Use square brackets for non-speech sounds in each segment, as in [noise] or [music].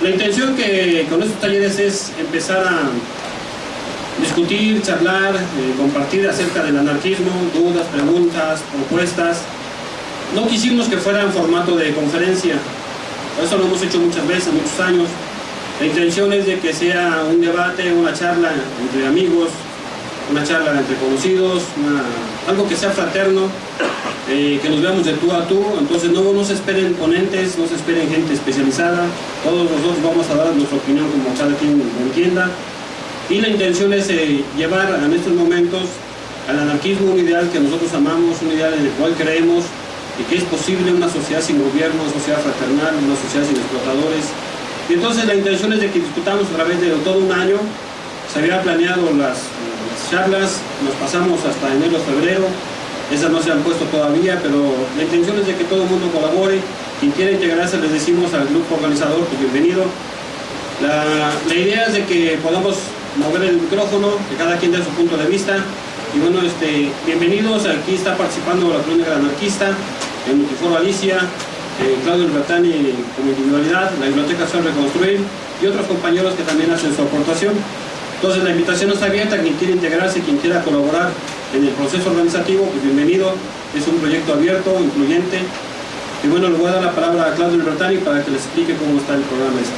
La intención que con estos talleres es empezar a discutir, charlar, eh, compartir acerca del anarquismo, dudas, preguntas, propuestas. No quisimos que fuera en formato de conferencia, eso lo hemos hecho muchas veces, muchos años. La intención es de que sea un debate, una charla entre amigos, una charla entre conocidos, algo que sea fraterno, eh, que nos veamos de tú a tú, entonces no, nos esperen ponentes, no se esperen gente especializada, todos nosotros vamos a dar nuestra opinión como cada quien entienda, y la intención es eh, llevar en estos momentos al anarquismo un ideal que nosotros amamos, un ideal en el cual creemos y que es posible una sociedad sin gobierno, una sociedad fraternal, una sociedad sin explotadores. Y entonces la intención es de que discutamos a través de todo un año, se había planeado las, charlas, nos pasamos hasta enero, febrero, esas no se han puesto todavía, pero la intención es de que todo el mundo colabore, quien quiera integrarse les decimos al grupo organizador, pues bienvenido. La, la idea es de que podamos mover el micrófono, que cada quien dé su punto de vista, y bueno, este, bienvenidos, aquí está participando la crónica anarquista, el Multiforo Alicia, eh, Claudio Bertani como individualidad, la Biblioteca Sol Reconstruir y otros compañeros que también hacen su aportación. Entonces la invitación está abierta, quien quiera integrarse, quien quiera colaborar en el proceso organizativo, pues bienvenido, es un proyecto abierto, incluyente. Y bueno, le voy a dar la palabra a Claudio Bertani para que les explique cómo está el programa este.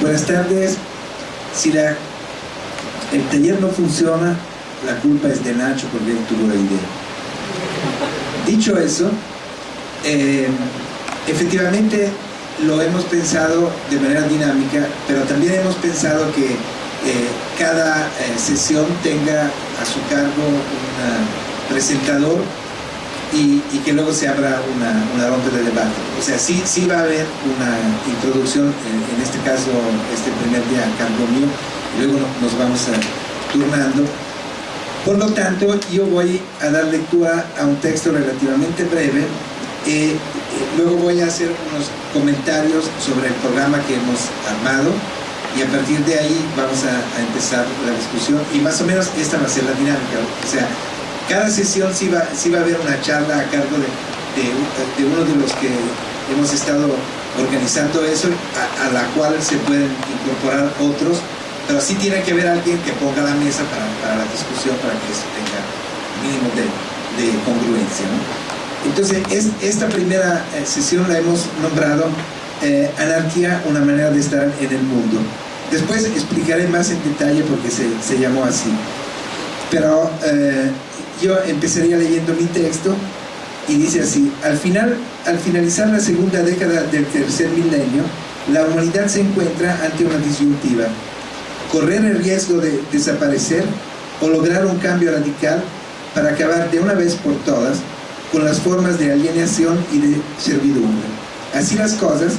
Buenas tardes. Si el taller no funciona, la culpa es de Nacho porque él tuvo la idea. Dicho eso, eh, efectivamente lo hemos pensado de manera dinámica, pero también hemos pensado que eh, cada eh, sesión tenga a su cargo un presentador y, que luego se abra una, ronda de debate. O sea, sí, sí va a haber una introducción, en, este caso, este primer día a cargo mío, y luego nos vamos turnando. Por lo tanto, yo voy a dar lectura a un texto relativamente breve, eh, luego voy a hacer unos comentarios sobre el programa que hemos armado, y a partir de ahí vamos a, empezar la discusión y más o menos esta va a ser la dinámica o sea, cada sesión sí va, sí va a haber una charla a cargo de, uno de los que hemos estado organizando eso, a, la cual se pueden incorporar otros, pero sí tiene que haber alguien que ponga la mesa para, la discusión, para que eso tenga mínimo de, congruencia. Entonces, es, esta primera eh, sesión la hemos nombrado eh, Anarquía, una manera de estar en el mundo. Después explicaré más en detalle porque se, se llamó así. Pero eh, yo empezaría leyendo mi texto y dice así, al, final, al finalizar la segunda década del tercer milenio, la humanidad se encuentra ante una disyuntiva, correr el riesgo de desaparecer o lograr un cambio radical para acabar de una vez por todas con las formas de alienación y de servidumbre. Así las cosas,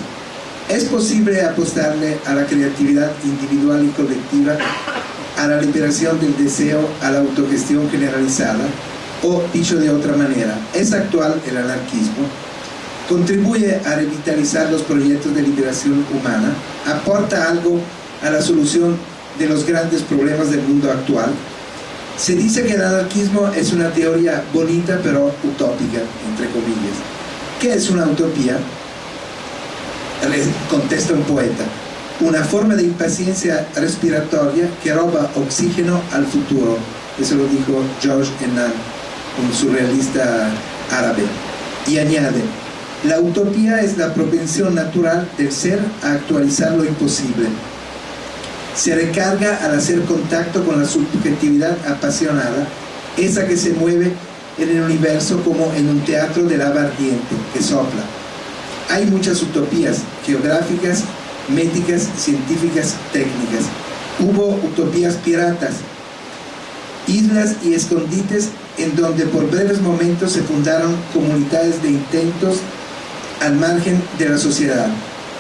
es posible apostarle a la creatividad individual y colectiva a la liberación del deseo, a la autogestión generalizada, o dicho de otra manera, es actual el anarquismo, contribuye a revitalizar los proyectos de liberación humana, aporta algo a la solución de los grandes problemas del mundo actual. Se dice que el anarquismo es una teoría bonita pero utópica, entre comillas. ¿Qué es una utopía? contesta un poeta una forma de impaciencia respiratoria que roba oxígeno al futuro. Eso lo dijo George Enan, un surrealista árabe. Y añade, la utopía es la propensión natural del ser a actualizar lo imposible. Se recarga al hacer contacto con la subjetividad apasionada, esa que se mueve en el universo como en un teatro de lava ardiente que sopla. Hay muchas utopías geográficas médicas, científicas, técnicas. Hubo utopías piratas, islas y escondites en donde por breves momentos se fundaron comunidades de intentos al margen de la sociedad.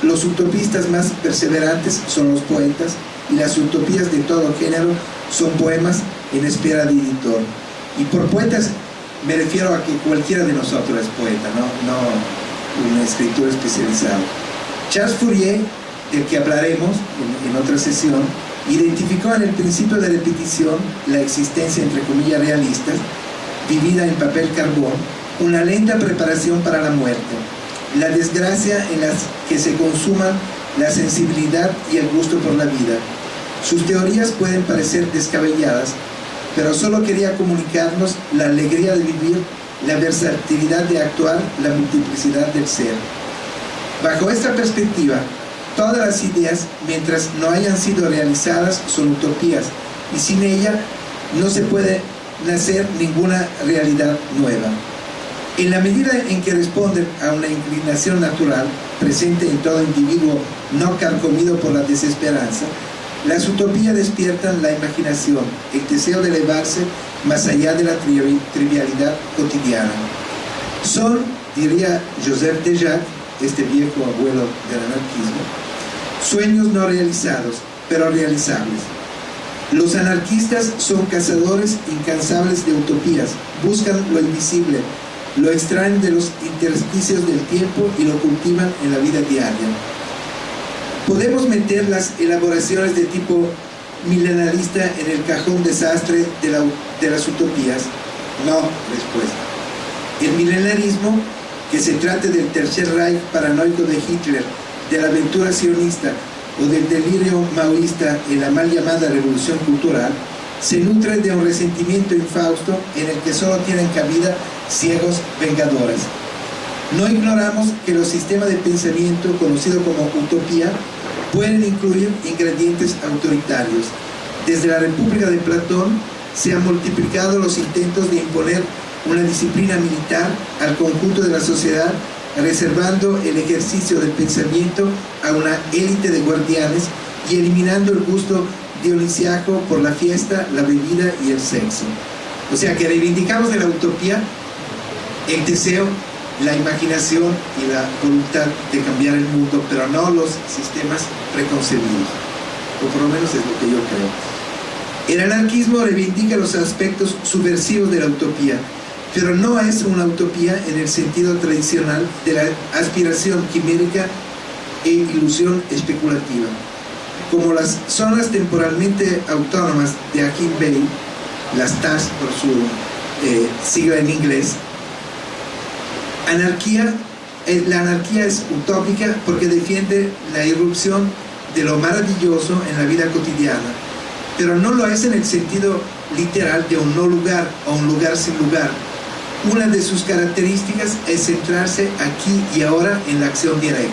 Los utopistas más perseverantes son los poetas y las utopías de todo género son poemas en espera de editor. Y por poetas me refiero a que cualquiera de nosotros es poeta, no, no un escritor especializado. Charles Fourier del que hablaremos en, otra sesión, identificó en el principio de repetición la existencia, entre comillas, realistas, vivida en papel carbón, una lenta preparación para la muerte. la desgracia en la que se consuman la sensibilidad y el gusto por la vida. Sus teorías pueden parecer descabelladas, pero solo quería comunicarnos la alegría de vivir, la versatilidad de actuar, la multiplicidad del ser. Bajo esta perspectiva, todas las ideas, mientras no hayan sido realizadas, son utopías, y sin ella no se puede nacer ninguna realidad nueva. En la medida en que responden a una inclinación natural presente en todo individuo no carcomido por la desesperanza, las utopías despiertan la imaginación, el deseo de elevarse más allá de la trivialidad cotidiana. Son, diría Joseph Dejac, este viejo abuelo del anarquismo, sueños no realizados, pero realizables. Los anarquistas son cazadores incansables de utopías, buscan lo invisible, lo extraen de los intersticios del tiempo y lo cultivan en la vida diaria. ¿Podemos meter las elaboraciones de tipo milenarista en el cajón desastre de, las utopías? No, respuesta. El milenarismo, que se trate del Tercer Reich paranoico de Hitler, de la aventura sionista o del delirio maoísta en la mal llamada revolución cultural, se nutre de un resentimiento infausto en el que solo tienen cabida ciegos vengadores. No ignoramos que los sistemas de pensamiento conocidos como utopía pueden incluir ingredientes autoritarios. Desde la República de Platón se han multiplicado los intentos de imponer una disciplina militar al conjunto de la sociedad reservando el ejercicio del pensamiento a una élite de guardianes y eliminando el gusto dionisiaco por la fiesta, la bebida y el sexo. O sea que reivindicamos de la utopía el deseo, la imaginación y la voluntad de cambiar el mundo, pero no los sistemas preconcebidos. O por lo menos es lo que yo creo. El anarquismo reivindica los aspectos subversivos de la utopía, pero no es una utopía en el sentido tradicional de la aspiración quimérica e ilusión especulativa. Como las zonas temporalmente autónomas de Akin Bay, las TAS por su eh, sigla en inglés, anarquía, eh, la anarquía es utópica porque defiende la irrupción de lo maravilloso en la vida cotidiana, pero no lo es en el sentido literal de un no lugar o un lugar sin lugar, una de sus características es centrarse aquí y ahora en la acción directa.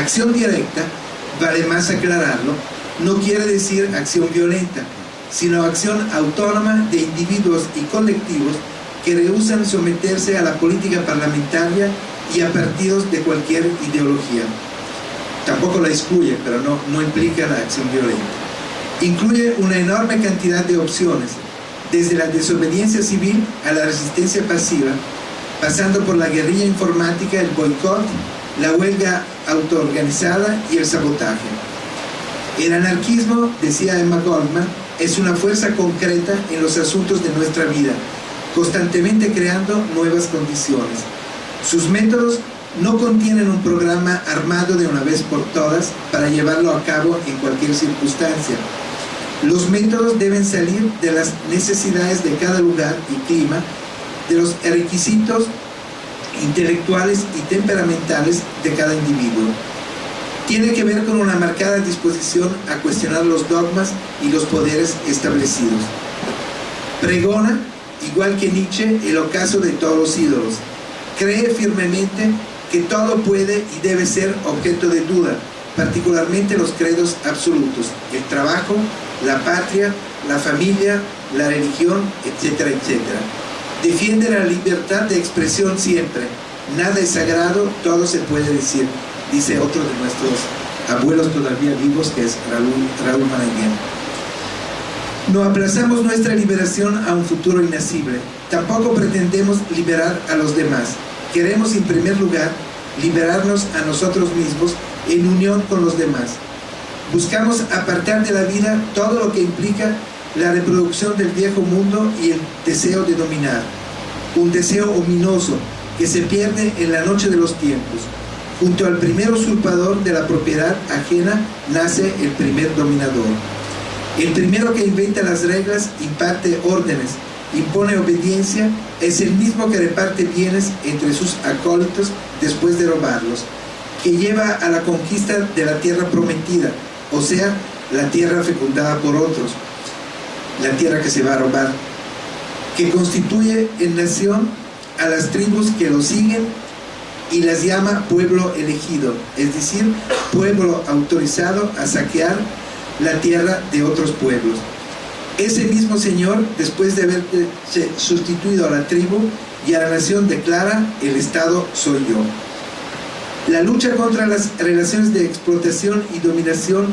Acción directa, vale más aclararlo, no quiere decir acción violenta, sino acción autónoma de individuos y colectivos que rehusan someterse a la política parlamentaria y a partidos de cualquier ideología. Tampoco la excluye, pero no, no implica la acción violenta. Incluye una enorme cantidad de opciones, desde la desobediencia civil a la resistencia pasiva, pasando por la guerrilla informática, el boicot, la huelga autoorganizada y el sabotaje. El anarquismo, decía Emma Goldman, es una fuerza concreta en los asuntos de nuestra vida, constantemente creando nuevas condiciones. Sus métodos no contienen un programa armado de una vez por todas para llevarlo a cabo en cualquier circunstancia, los métodos deben salir de las necesidades de cada lugar y clima, de los requisitos intelectuales y temperamentales de cada individuo. Tiene que ver con una marcada disposición a cuestionar los dogmas y los poderes establecidos. Pregona, igual que Nietzsche, el ocaso de todos los ídolos. Cree firmemente que todo puede y debe ser objeto de duda, particularmente los credos absolutos, el trabajo, la patria, la familia, la religión, etcétera, etcétera. Defiende la libertad de expresión siempre. Nada es sagrado, todo se puede decir, dice otro de nuestros abuelos todavía vivos, que es Raúl, Raúl No aplazamos nuestra liberación a un futuro inacible. Tampoco pretendemos liberar a los demás. Queremos, en primer lugar, liberarnos a nosotros mismos en unión con los demás Buscamos apartar de la vida todo lo que implica la reproducción del viejo mundo y el deseo de dominar. Un deseo ominoso que se pierde en la noche de los tiempos. Junto al primer usurpador de la propiedad ajena nace el primer dominador. El primero que inventa las reglas imparte órdenes, impone obediencia, es el mismo que reparte bienes entre sus acólitos después de robarlos, que lleva a la conquista de la tierra prometida, o sea, la tierra fecundada por otros, la tierra que se va a robar, que constituye en nación a las tribus que lo siguen y las llama pueblo elegido, es decir, pueblo autorizado a saquear la tierra de otros pueblos. Ese mismo Señor, después de haber sustituido a la tribu y a la nación, declara, el Estado soy yo. La lucha contra las relaciones de explotación y dominación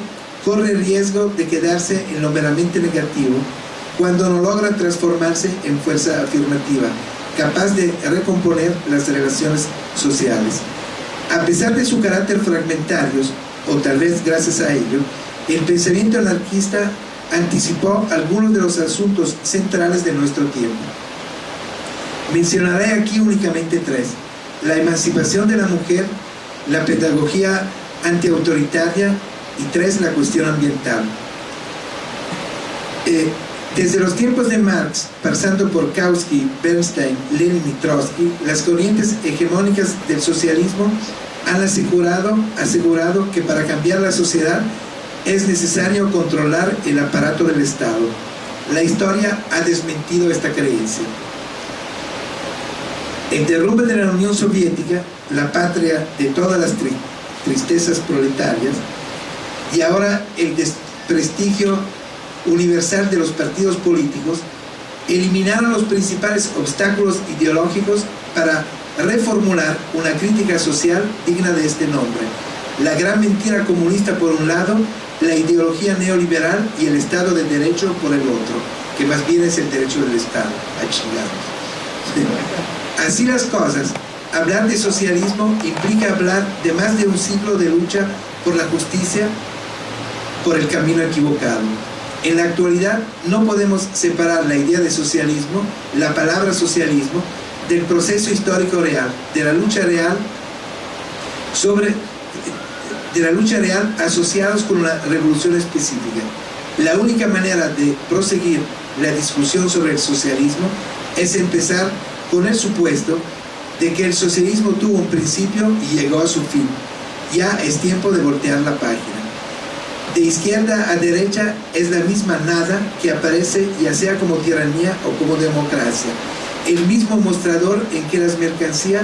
corre riesgo de quedarse en lo meramente negativo cuando no logra transformarse en fuerza afirmativa, capaz de recomponer las relaciones sociales. A pesar de su carácter fragmentario, o tal vez gracias a ello, el pensamiento anarquista anticipó algunos de los asuntos centrales de nuestro tiempo. Mencionaré aquí únicamente tres. La emancipación de la mujer, la pedagogía antiautoritaria y tres, la cuestión ambiental. Eh, desde los tiempos de Marx, pasando por Kautsky, Bernstein, Lenin y Trotsky, las corrientes hegemónicas del socialismo han asegurado, asegurado que para cambiar la sociedad es necesario controlar el aparato del Estado. La historia ha desmentido esta creencia. El derrumbe de la Unión Soviética, la patria de todas las tristezas proletarias, y ahora el desprestigio universal de los partidos políticos eliminaron los principales obstáculos ideológicos para reformular una crítica social digna de este nombre. La gran mentira comunista por un lado, la ideología neoliberal y el Estado de Derecho por el otro, que más bien es el derecho del Estado, a. [laughs] Así las cosas, hablar de socialismo implica hablar de más de un ciclo de lucha por la justicia, por el camino equivocado. En la actualidad no podemos separar la idea de socialismo, la palabra socialismo, del proceso histórico real, de la lucha real sobre de la lucha real asociados con una revolución específica. La única manera de proseguir la discusión sobre el socialismo es empezar con el supuesto de que el socialismo tuvo un principio y llegó a su fin. Ya es tiempo de voltear la página de izquierda a derecha es la misma nada que aparece ya sea como tiranía o como democracia. El mismo mostrador en que las mercancías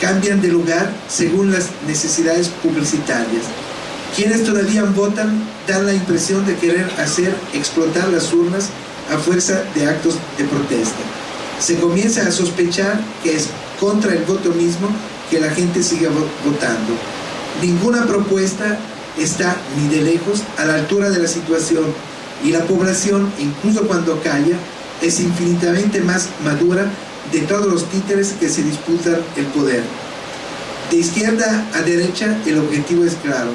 cambian de lugar según las necesidades publicitarias. Quienes todavía votan dan la impresión de querer hacer explotar las urnas a fuerza de actos de protesta. Se comienza a sospechar que es contra el voto mismo que la gente sigue votando. Ninguna propuesta está ni de lejos a la altura de la situación y la población, incluso cuando calla, es infinitamente más madura de todos los títeres que se disputan el poder. De izquierda a derecha el objetivo es claro,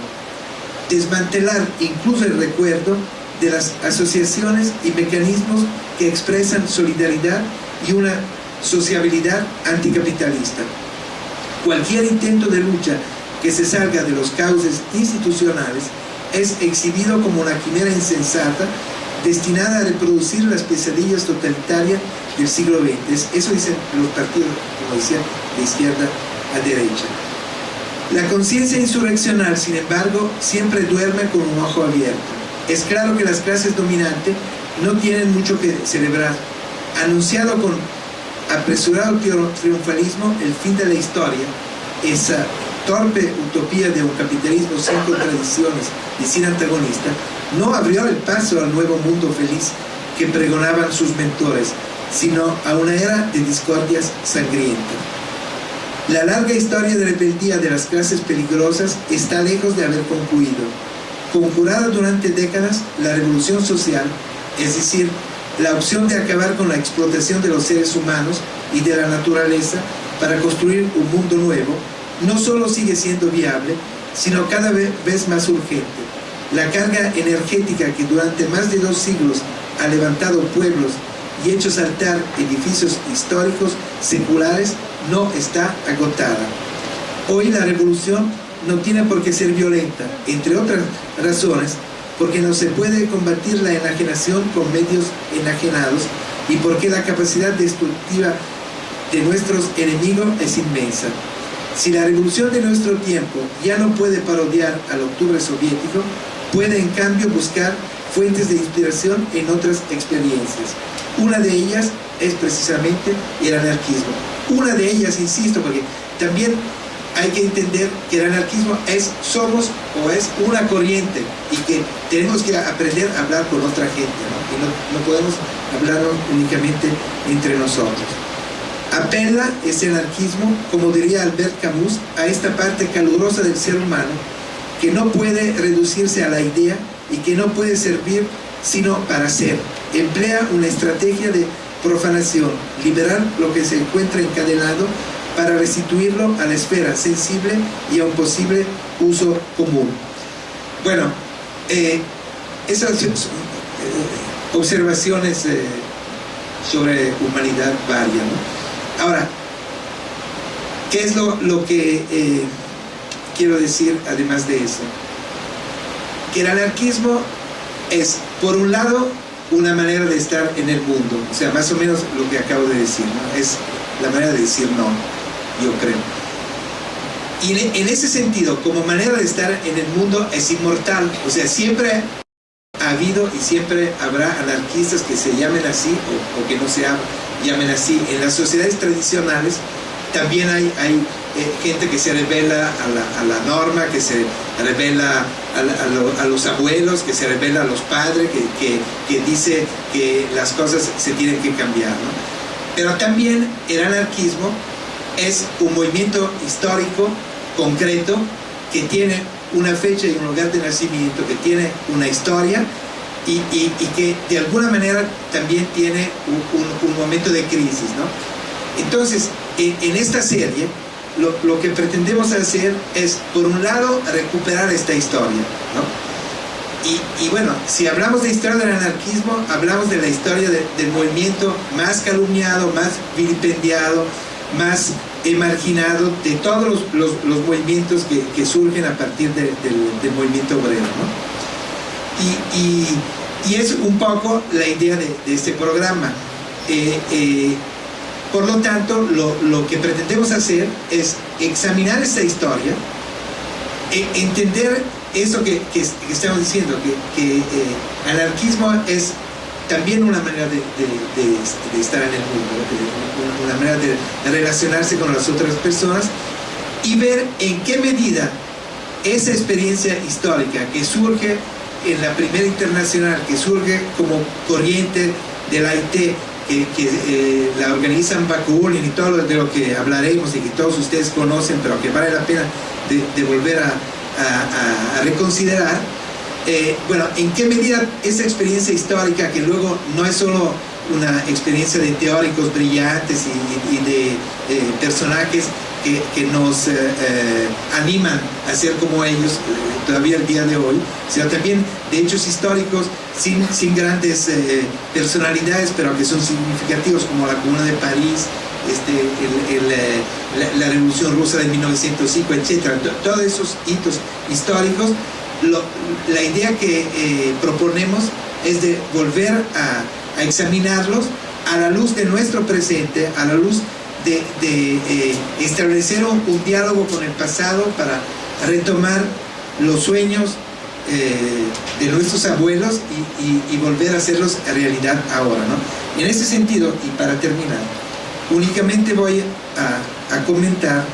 desmantelar incluso el recuerdo de las asociaciones y mecanismos que expresan solidaridad y una sociabilidad anticapitalista. Cualquier intento de lucha que se salga de los cauces institucionales es exhibido como una quimera insensata destinada a reproducir las pesadillas totalitarias del siglo XX. Eso dicen los partidos, como decía, de izquierda a derecha. La conciencia insurreccional, sin embargo, siempre duerme con un ojo abierto. Es claro que las clases dominantes no tienen mucho que celebrar. Anunciado con apresurado triunfalismo el fin de la historia, esa torpe utopía de un capitalismo sin contradicciones y sin antagonista, no abrió el paso al nuevo mundo feliz que pregonaban sus mentores, sino a una era de discordias sangrientas. La larga historia de rebeldía de las clases peligrosas está lejos de haber concluido. Conjurada durante décadas, la revolución social, es decir, la opción de acabar con la explotación de los seres humanos y de la naturaleza para construir un mundo nuevo, no solo sigue siendo viable, sino cada vez más urgente. La carga energética que durante más de dos siglos ha levantado pueblos y hecho saltar edificios históricos seculares no está agotada. Hoy la revolución no tiene por qué ser violenta, entre otras razones, porque no se puede combatir la enajenación con medios enajenados, y porque la capacidad destructiva de nuestros enemigos es inmensa. Si la revolución de nuestro tiempo ya no puede parodiar al octubre soviético, puede en cambio buscar fuentes de inspiración en otras experiencias. Una de ellas es precisamente el anarquismo. Una de ellas, insisto, porque también hay que entender que el anarquismo es somos o es una corriente y que tenemos que aprender a hablar con otra gente ¿no? y no, no podemos hablar únicamente entre nosotros apela ese anarquismo, como diría Albert Camus, a esta parte calurosa del ser humano que no puede reducirse a la idea y que no puede servir sino para ser. Emplea una estrategia de profanación, liberar lo que se encuentra encadenado para restituirlo a la esfera sensible y a un posible uso común. Bueno, eh, esas eh, observaciones eh, sobre humanidad varias. Ahora, ¿qué es lo, lo que eh, quiero decir además de eso? Que el anarquismo es, por un lado, una manera de estar en el mundo, o sea, más o menos lo que acabo de decir, ¿no? es la manera de decir no, yo creo. Y en ese sentido, como manera de estar en el mundo, es inmortal, o sea, siempre ha habido y siempre habrá anarquistas que se llamen así o, que no se llamen así. En las sociedades tradicionales también hay, hay gente que se revela a la, norma, que se revela a, los abuelos, que se revela a los padres, que, que, dice que las cosas se tienen que cambiar. Pero también el anarquismo es un movimiento histórico concreto que tiene una fecha y un lugar de nacimiento, que tiene una historia y, que de alguna manera también tiene un, momento de crisis. ¿no? Entonces, en, esta serie, lo, que pretendemos hacer es, por un lado, recuperar esta historia. ¿no? Y, bueno, si hablamos de historia del anarquismo, hablamos de la historia del movimiento más calumniado, más vilipendiado, más marginado de todos los, movimientos que, surgen a partir del, movimiento obrero. Y, es un poco la idea de, este programa. Eh, eh, por lo tanto, lo, que pretendemos hacer es examinar esta historia, e entender eso que, estamos diciendo, que, eh, anarquismo es también una manera de, estar en el mundo, una manera de, relacionarse con las otras personas y ver en qué medida esa experiencia histórica que surge en la primera internacional, que surge como corriente de la IT, que, eh, la organizan Bakunin y todo lo de lo que hablaremos y que todos ustedes conocen, pero que vale la pena de, volver a reconsiderar, eh, bueno, ¿en qué medida esa experiencia histórica, que luego no es solo una experiencia de teóricos brillantes y, de eh, personajes que, nos eh, animan a ser como ellos todavía el día de hoy, sino también de hechos históricos sin, sin grandes personalidades, pero que son significativos, como la Comuna de París, este, la, la, Revolución Rusa de 1905, etc. Todos esos hitos históricos la idea que eh, proponemos es de volver a, examinarlos a la luz de nuestro presente, a la luz de, eh, establecer un, diálogo con el pasado para retomar los sueños eh, de nuestros abuelos y, volver a hacerlos realidad ahora. ¿no? En ese sentido, y para terminar, únicamente voy a, comentar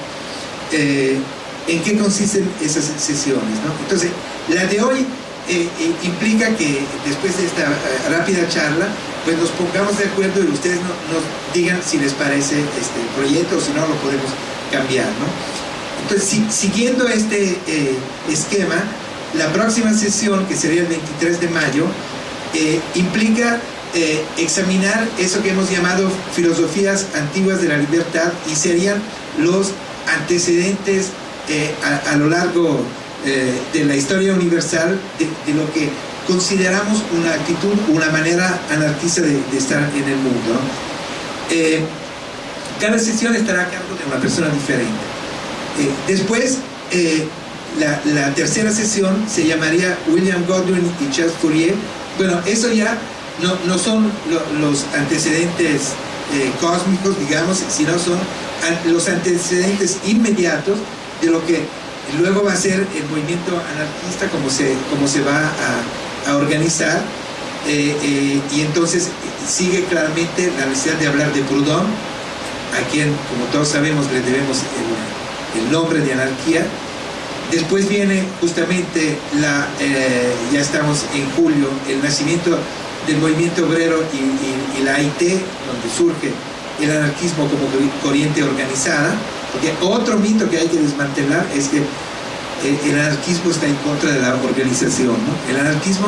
en qué consisten esas sesiones. ¿no? Entonces, la de hoy eh, eh, implica que después de esta eh, rápida charla, pues nos pongamos de acuerdo y ustedes nos digan si les parece este proyecto o si no lo podemos cambiar. ¿no? Entonces, siguiendo este esquema, la próxima sesión, que sería el 23 de mayo, implica examinar eso que hemos llamado filosofías antiguas de la libertad y serían los antecedentes a, a, lo largo eh, de la historia universal de, lo que consideramos una actitud, una manera anarquista de, estar en el mundo. Eh, cada sesión estará a cargo de una persona diferente. Eh, después, la, tercera sesión se llamaría William Godwin y Charles Fourier. Bueno, eso ya no, no son los antecedentes eh, cósmicos, digamos, sino son los antecedentes inmediatos de lo que luego va a ser el movimiento anarquista, como se, como se va a, organizar. Eh, eh, y entonces sigue claramente la necesidad de hablar de Proudhon, a quien, como todos sabemos, le debemos el, el nombre de anarquía, Después viene justamente, la, eh, ya estamos en julio, el nacimiento del movimiento obrero y, la AIT, donde surge el anarquismo como corriente organizada, porque otro mito que hay que desmantelar es que el anarquismo está en contra de la organización. El anarquismo,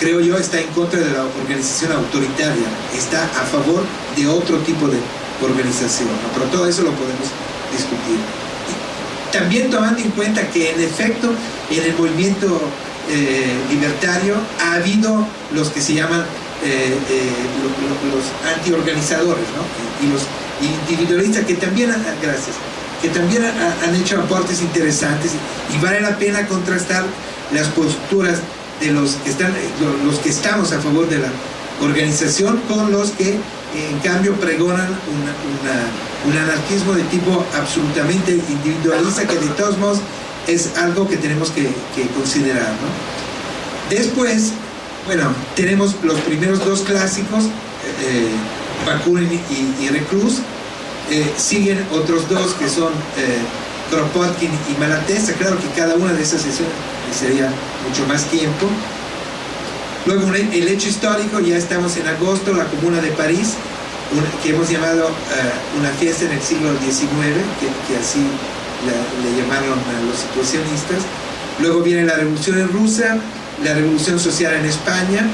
creo yo, está en contra de la organización autoritaria, está a favor de otro tipo de organización, pero todo eso lo podemos discutir. También tomando en cuenta que en efecto en el movimiento eh, libertario ha habido los que se llaman eh, eh, los, antiorganizadores y, los individualistas que también, gracias, que también han hecho aportes interesantes y vale la pena contrastar las posturas de los que, están, los que estamos a favor de la organización con los que en cambio pregonan un anarquismo de tipo absolutamente individualista que de todos modos es algo que tenemos que, considerar. Después, bueno, tenemos los primeros dos clásicos, eh, Bakunin y, Reclus, eh, siguen otros dos que son eh, Kropotkin y Malatesta, claro que cada una de esas sesiones sería mucho más tiempo, Luego el hecho histórico, ya estamos en agosto, la Comuna de París, que hemos llamado eh, una fiesta en el siglo XIX, que, así le llamaron a los situacionistas. Luego viene la Revolución en Rusia, la Revolución Social en España,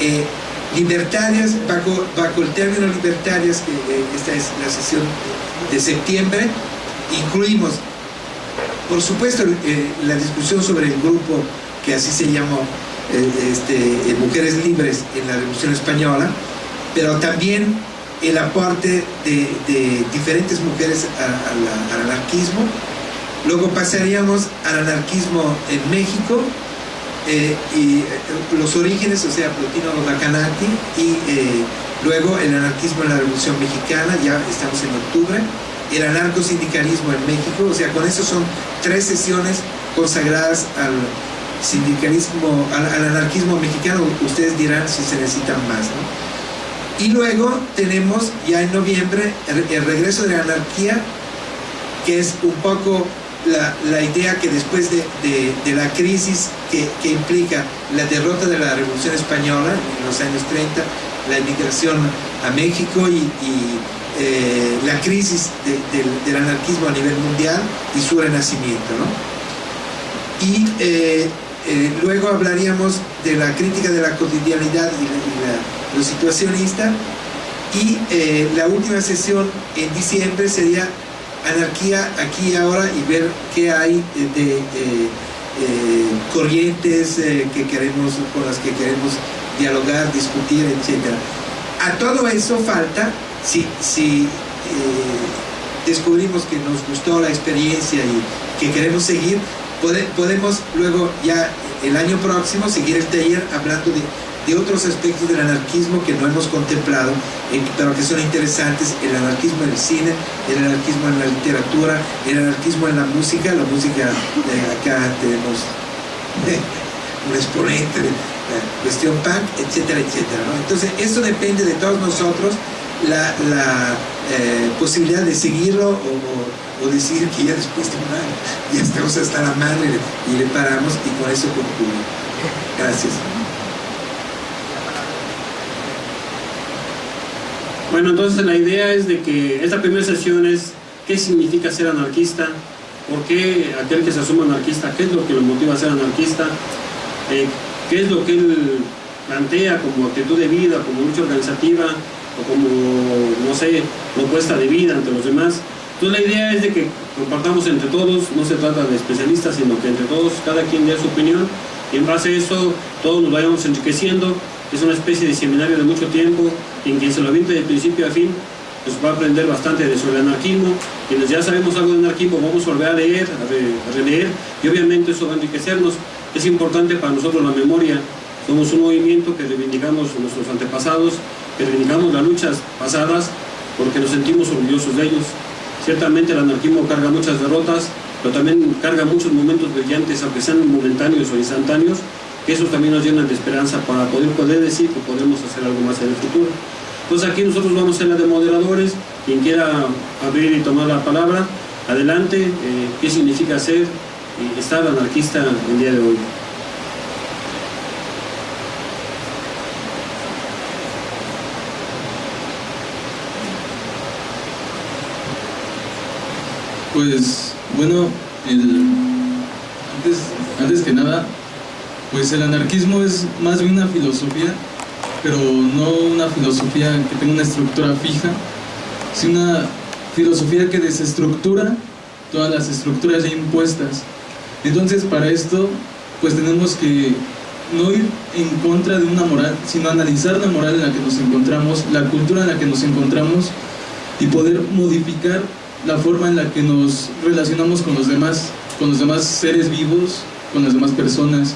eh, libertarias, bajo, el término libertarias, que eh, esta es la sesión de septiembre, incluimos, por supuesto, la discusión sobre el grupo que así se llamó eh, este, Mujeres Libres en la Revolución Española, pero también el aporte de, diferentes mujeres al anarquismo. Luego pasaríamos al anarquismo en México eh, y eh, los orígenes, o sea, Plotino Bacanati y luego el anarquismo en la Revolución Mexicana, ya estamos en octubre, el anarcosindicalismo en México, o sea, con eso son tres sesiones consagradas al sindicalismo, al, anarquismo mexicano, ustedes dirán si se necesitan más. Y luego tenemos ya en noviembre el, regreso de la anarquía, que es un poco la, idea que después de, la crisis que, implica la derrota de la Revolución Española en los años 30, la inmigración a México y, eh, la crisis del anarquismo a nivel mundial y su renacimiento. Y eh, eh, luego hablaríamos de la crítica de la cotidianidad y, lo situacionista. Y eh, la última sesión en diciembre sería anarquía aquí y ahora y ver qué hay de eh, corrientes que queremos, con las que queremos dialogar, discutir, etc. A todo eso falta, si, si descubrimos que nos gustó la experiencia y que queremos seguir, podemos luego ya el año próximo seguir el taller hablando de, otros aspectos del anarquismo que no hemos contemplado, eh, pero que son interesantes, el anarquismo en el cine, el anarquismo en la literatura, el anarquismo en la música, la música, acá tenemos un exponente de la cuestión punk, etcétera, etcétera. Entonces, esto depende de todos nosotros, la, eh, posibilidad de seguirlo o o decir que ya después de un año ya estamos hasta la madre y le paramos y con eso concluyo. Gracias. Bueno, entonces la idea es de que esta primera sesión es qué significa ser anarquista, por qué aquel que se asume anarquista, qué es lo que lo motiva a ser anarquista, eh, qué es lo que él plantea como actitud de vida, como lucha organizativa o como, no sé, propuesta de vida ante los demás. Entonces la idea es de que compartamos entre todos, no se trata de especialistas, sino que entre todos, cada quien dé su opinión y en base a eso todos nos vayamos enriqueciendo. Es una especie de seminario de mucho tiempo en quien se lo aviente de principio a fin pues va a aprender bastante de sobre anarquismo. Quienes ya sabemos algo de anarquismo vamos a volver a leer, a, releer y obviamente eso va a enriquecernos. Es importante para nosotros la memoria, Somos un movimiento que reivindicamos nuestros antepasados, que reivindicamos las luchas pasadas porque nos sentimos orgullosos de ellos. Ciertamente el anarquismo carga muchas derrotas, pero también carga muchos momentos brillantes, aunque sean momentáneos o instantáneos, que esos también nos llenan de esperanza para poder, poder decir que podemos hacer algo más en el futuro. Entonces aquí nosotros vamos a ser la de moderadores, quien quiera abrir y tomar la palabra, adelante, eh, qué significa ser y estar anarquista el día de hoy. Pues bueno, antes, antes que nada, pues el anarquismo es más bien una filosofía, pero no una filosofía que tenga una estructura fija, sino una filosofía que desestructura todas las estructuras ya impuestas. Entonces para esto, pues tenemos que no ir en contra de una moral, sino analizar la moral en la que nos encontramos, la cultura en la que nos encontramos y poder modificar la forma en la que nos relacionamos con los demás, con los demás seres vivos, con las demás personas.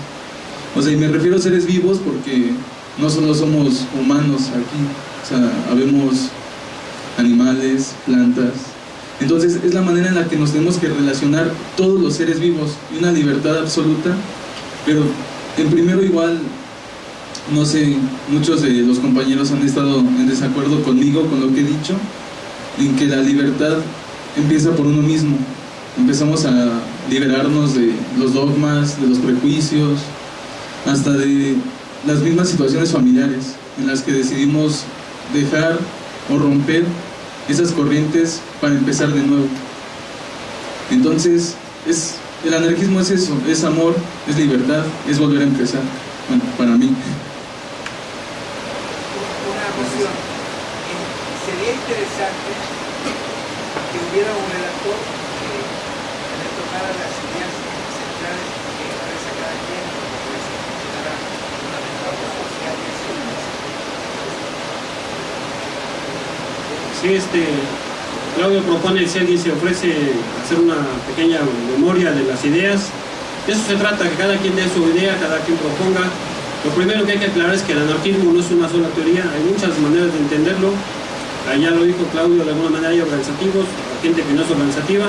O sea, y me refiero a seres vivos porque no solo somos humanos aquí, o sea, habemos animales, plantas. Entonces es la manera en la que nos tenemos que relacionar todos los seres vivos y una libertad absoluta, pero en primero igual, no sé, muchos de los compañeros han estado en desacuerdo conmigo con lo que he dicho, en que la libertad empieza por uno mismo. Empezamos a liberarnos de los dogmas, de los prejuicios, hasta de las mismas situaciones familiares en las que decidimos dejar o romper esas corrientes para empezar de nuevo. Entonces, es, el anarquismo es eso, es amor, es libertad, es volver a empezar, bueno, para mí. Una cuestión, sería interesante que hubiera un redactor que le tocara las ideas centrales que expresa cada quien, que se considera fundamentales sociales. Este, Claudio propone si alguien se ofrece hacer una pequeña memoria de las ideas. De eso se trata, que cada quien dé su idea, cada quien proponga. Lo primero que hay que aclarar es que el anarquismo no es una sola teoría, hay muchas maneras de entenderlo allá lo dijo Claudio, de alguna manera hay organizativos, gente que no es organizativa,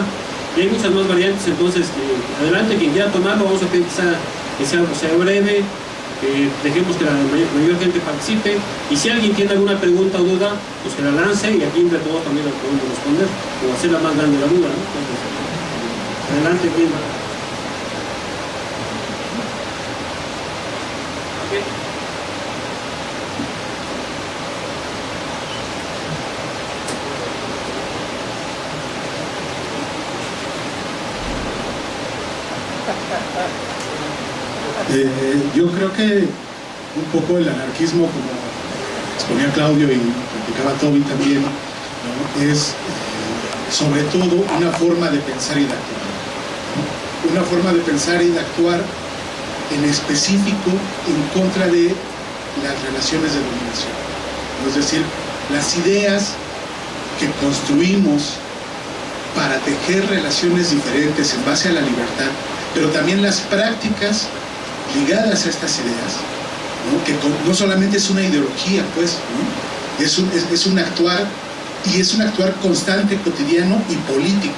y hay muchas más variantes, entonces eh, adelante, quien quiera tomarlo, vamos a pedir que sea, breve, dejemos que la mayor, gente participe, y si alguien tiene alguna pregunta o duda, pues que la lance, y aquí entre todos también la podemos responder, o hacerla más grande la duda, adelante, ¿quién? Eh, yo creo que un poco el anarquismo, como exponía Claudio y platicaba Toby también, es eh, sobre todo una forma de pensar y de actuar. Una forma de pensar y de actuar en específico en contra de las relaciones de dominación. Es decir, las ideas que construimos para tejer relaciones diferentes en base a la libertad, pero también las prácticas ligadas a estas ideas, que no solamente es una ideología, pues, es, un, es, un actuar y es un actuar constante, cotidiano y político.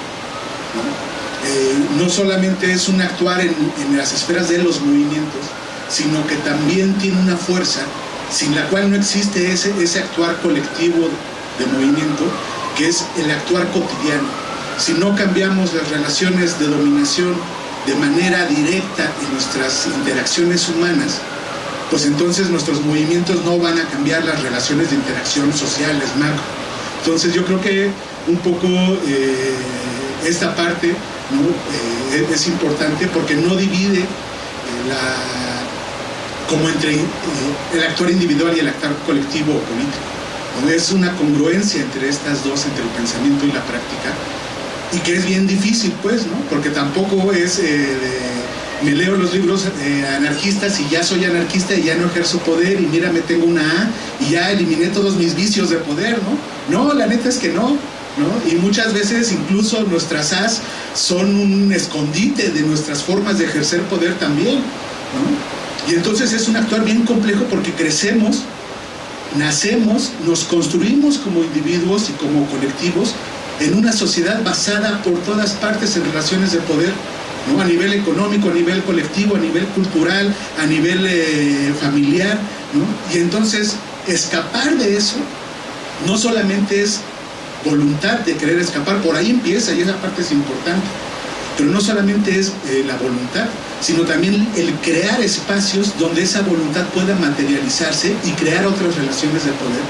¿no? Eh, solamente es un actuar en, las esferas de los movimientos, sino que también tiene una fuerza sin la cual no existe ese, ese actuar colectivo de movimiento, que es el actuar cotidiano. Si no cambiamos las relaciones de dominación de manera directa en nuestras interacciones humanas, pues entonces nuestros movimientos no van a cambiar las relaciones de interacción sociales, macro. Entonces yo creo que un poco eh, esta parte eh, es importante porque no divide eh, como entre el actor individual y el actor colectivo o político. Es una congruencia entre estas dos, entre el pensamiento y la práctica, y que es bien difícil, pues, ¿no? Porque tampoco es, eh, me leo los libros eh, anarquistas y ya soy anarquista y ya no ejerzo poder y mira, me tengo una A y ya eliminé todos mis vicios de poder, ¿no? No, la neta es que no, ¿no? Y muchas veces incluso nuestras A's son un escondite de nuestras formas de ejercer poder también, ¿no? Y entonces es un actuar bien complejo porque crecemos, nacemos, nos construimos como individuos y como colectivos en una sociedad basada por todas partes en relaciones de poder, a nivel económico, a nivel colectivo, a nivel cultural, a nivel eh, familiar. Y entonces escapar de eso no solamente es voluntad de querer escapar, por ahí empieza y esa parte es importante, pero no solamente es eh, la voluntad, sino también el crear espacios donde esa voluntad pueda materializarse y crear otras relaciones de poder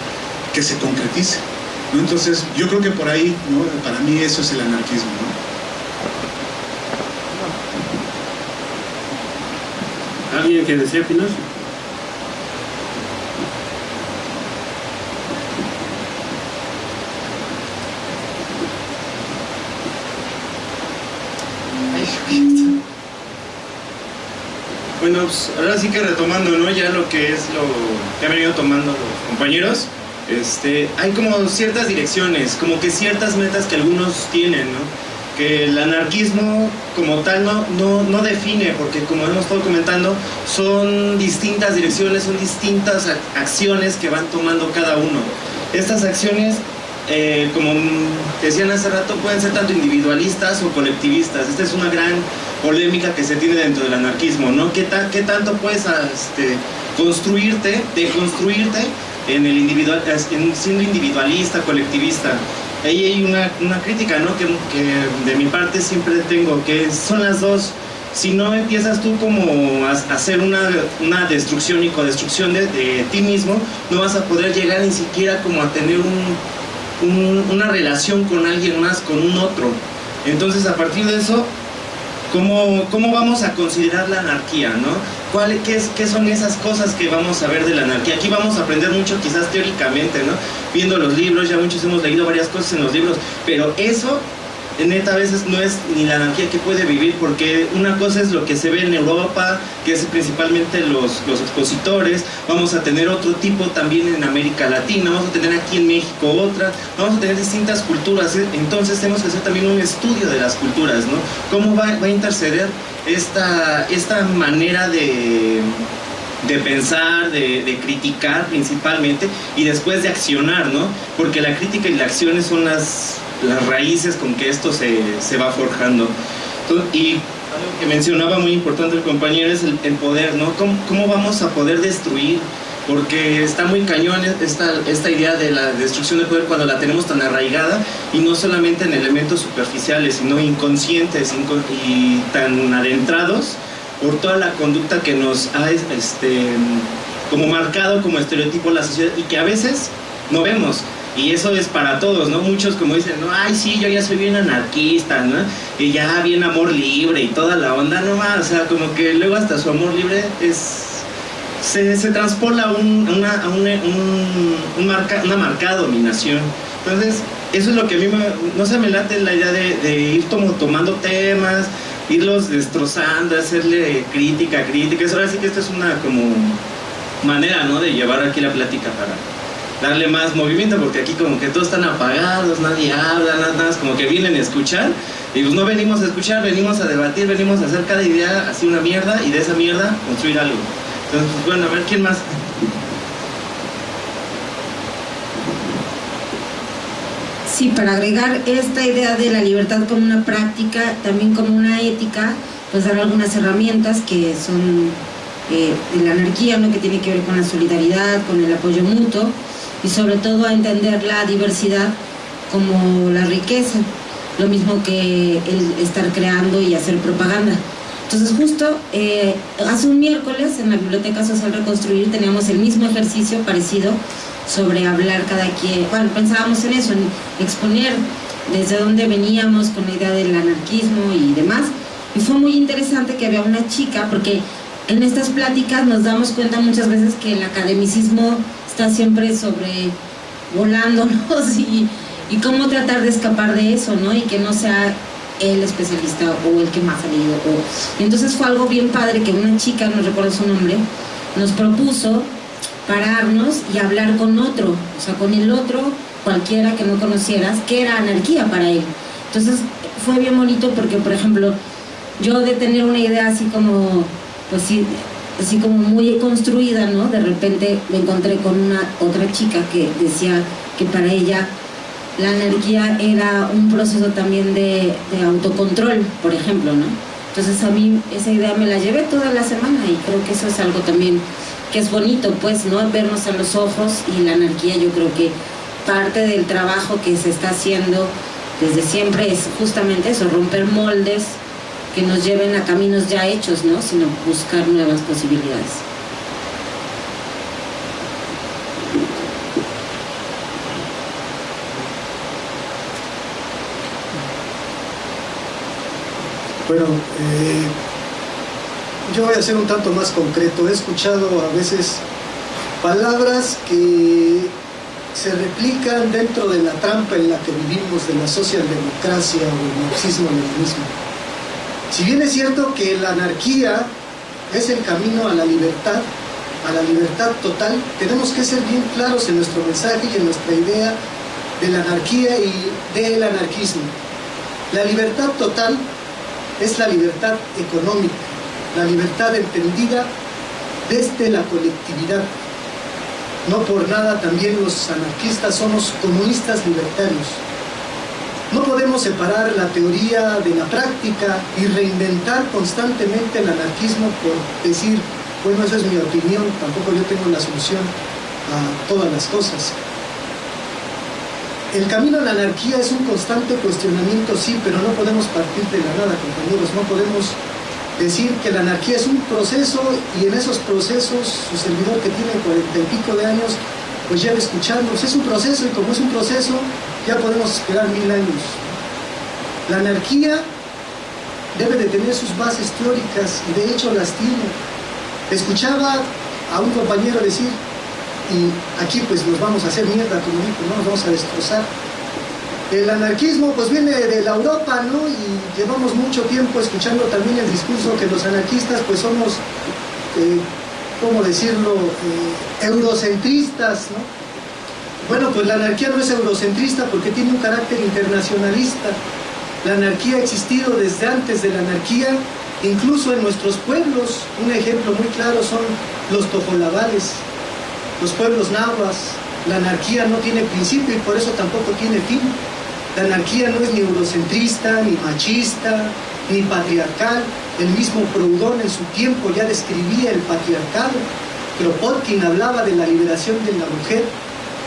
que se concreticen. ¿No? Entonces, yo creo que por ahí, ¿no? para mí eso es el anarquismo. ¿no? ¿Alguien que desea opinar? Bueno, pues ahora sí que retomando, ¿no? Ya lo que es lo que han venido tomando los compañeros, este, hay como ciertas direcciones, como que ciertas metas que algunos tienen. Que el anarquismo como tal no, no, no define, porque como hemos estado comentando, son distintas direcciones, son distintas acciones que van tomando cada uno. Estas acciones eh, como decían hace rato, pueden ser tanto individualistas o colectivistas. Esta es una gran polémica que se tiene dentro del anarquismo, ¿no? ¿Qué, qué tanto puedes este, construirte, deconstruirte en el individual, en siendo individualista, colectivista? Ahí hay una, una crítica, ¿no? Que, de mi parte siempre tengo, que son las dos. Si no empiezas tú como a hacer una, una destrucción y codestrucción de, ti mismo, no vas a poder llegar ni siquiera como a tener un, una relación con alguien más, con un otro. Entonces a partir de eso ¿Cómo, ¿Cómo, vamos a considerar la anarquía? ¿no? ¿Cuál, qué, es, ¿Qué son esas cosas que vamos a ver de la anarquía? Aquí vamos a aprender mucho quizás teóricamente, ¿no? viendo los libros, ya muchos hemos leído varias cosas en los libros, pero eso neta a veces no es ni la anarquía que puede vivir, porque una cosa es lo que se ve en Europa, que es principalmente los, los expositores, vamos a tener otro tipo también en América Latina, vamos a tener aquí en México otra, vamos a tener distintas culturas, ¿eh? entonces tenemos que hacer también un estudio de las culturas, ¿no? ¿Cómo va, va a interceder esta, esta manera de de pensar, de, de, criticar principalmente y después de accionar, ¿no? Porque la crítica y la acción son las, las raíces con que esto se, se va forjando. y algo que mencionaba muy importante el compañero es el, poder, ¿no? ¿Cómo, ¿Cómo, vamos a poder destruir? Porque está muy cañón esta, esta idea de la destrucción del poder cuando la tenemos tan arraigada y no solamente en elementos superficiales, sino inconscientes y tan adentrados por toda la conducta que nos ha este, como marcado como estereotipo la sociedad y que a veces no vemos. Y eso es para todos, ¿no? Muchos como dicen, no, ay, sí, yo ya soy bien anarquista, ¿no? Y ya bien amor libre y toda la onda, no más. O sea, como que luego hasta su amor libre es... Se, se transpola un, una, un, marca, una marcada dominación. Entonces, eso es lo que a mí me, no se me late la idea de, ir tomando temas, irlos destrozando, hacerle crítica, crítica. Ahora sí que esto es una como manera, ¿no? De llevar aquí la plática para darle más movimiento, porque aquí como que todos están apagados, nadie habla, nada más, como que vienen a escuchar, y pues no venimos a escuchar, venimos a debatir, venimos a hacer cada idea así una mierda, y de esa mierda construir algo. Entonces, pues bueno, a ver, ¿quién más? Sí, para agregar esta idea de la libertad como una práctica, también como una ética, pues dar algunas herramientas que son eh, de la anarquía, ¿no? que tiene que ver con la solidaridad, con el apoyo mutuo, y sobre todo a entender la diversidad como la riqueza, lo mismo que el estar creando y hacer propaganda. Entonces justo eh, hace un miércoles en la Biblioteca Social Reconstruir teníamos el mismo ejercicio parecido sobre hablar cada quien, bueno, pensábamos en eso, en exponer desde dónde veníamos con la idea del anarquismo y demás. Y fue muy interesante que había una chica, porque en estas pláticas nos damos cuenta muchas veces que el academicismo está siempre sobre volándonos [laughs] y, y cómo tratar de escapar de eso, ¿no? Y que no sea el especialista o el que más ha leído. O... Entonces fue algo bien padre que una chica, no recuerdo su nombre, nos propuso pararnos y hablar con otro, o sea, con el otro, cualquiera que no conocieras, que era anarquía para él. Entonces fue bien bonito porque, por ejemplo, yo de tener una idea así como, pues sí, así como muy construida, ¿no? De repente me encontré con una otra chica que decía que para ella la anarquía era un proceso también de, de autocontrol, por ejemplo, ¿no? Entonces a mí esa idea me la llevé toda la semana y creo que eso es algo también que es bonito, pues, ¿no? Vernos a los ojos y la anarquía yo creo que parte del trabajo que se está haciendo desde siempre es justamente eso, romper moldes que nos lleven a caminos ya hechos, ¿no? Sino buscar nuevas posibilidades. Bueno, eh, yo voy a ser un tanto más concreto. He escuchado a veces palabras que se replican dentro de la trampa en la que vivimos de la socialdemocracia o el marxismo-leninismo. Si bien es cierto que la anarquía es el camino a la libertad, a la libertad total, tenemos que ser bien claros en nuestro mensaje y en nuestra idea de la anarquía y del anarquismo. La libertad total es la libertad económica, la libertad entendida desde la colectividad. No por nada también los anarquistas somos comunistas libertarios. No podemos separar la teoría de la práctica y reinventar constantemente el anarquismo por decir, bueno, esa es mi opinión, tampoco yo tengo la solución a todas las cosas. El camino a la anarquía es un constante cuestionamiento, sí, pero no podemos partir de la nada, compañeros, no podemos decir que la anarquía es un proceso y en esos procesos su servidor que tiene cuarenta y pico de años, pues lleva escuchando, es un proceso y como es un proceso, ya podemos esperar mil años. La anarquía debe de tener sus bases teóricas y de hecho las tiene. Escuchaba a un compañero decir, y aquí pues nos vamos a hacer mierda, como dijo, ¿no? nos vamos a destrozar. El anarquismo pues viene de la Europa, ¿no? Y llevamos mucho tiempo escuchando también el discurso que los anarquistas pues somos, eh, ¿cómo decirlo?, eh, eurocentristas, ¿no? Bueno, pues la anarquía no es eurocentrista porque tiene un carácter internacionalista. La anarquía ha existido desde antes de la anarquía, incluso en nuestros pueblos. Un ejemplo muy claro son los tojolabales, los pueblos nahuas, la anarquía no tiene principio y por eso tampoco tiene fin. La anarquía no es ni eurocentrista, ni machista, ni patriarcal. El mismo Proudhon en su tiempo ya describía el patriarcado. Kropotkin hablaba de la liberación de la mujer.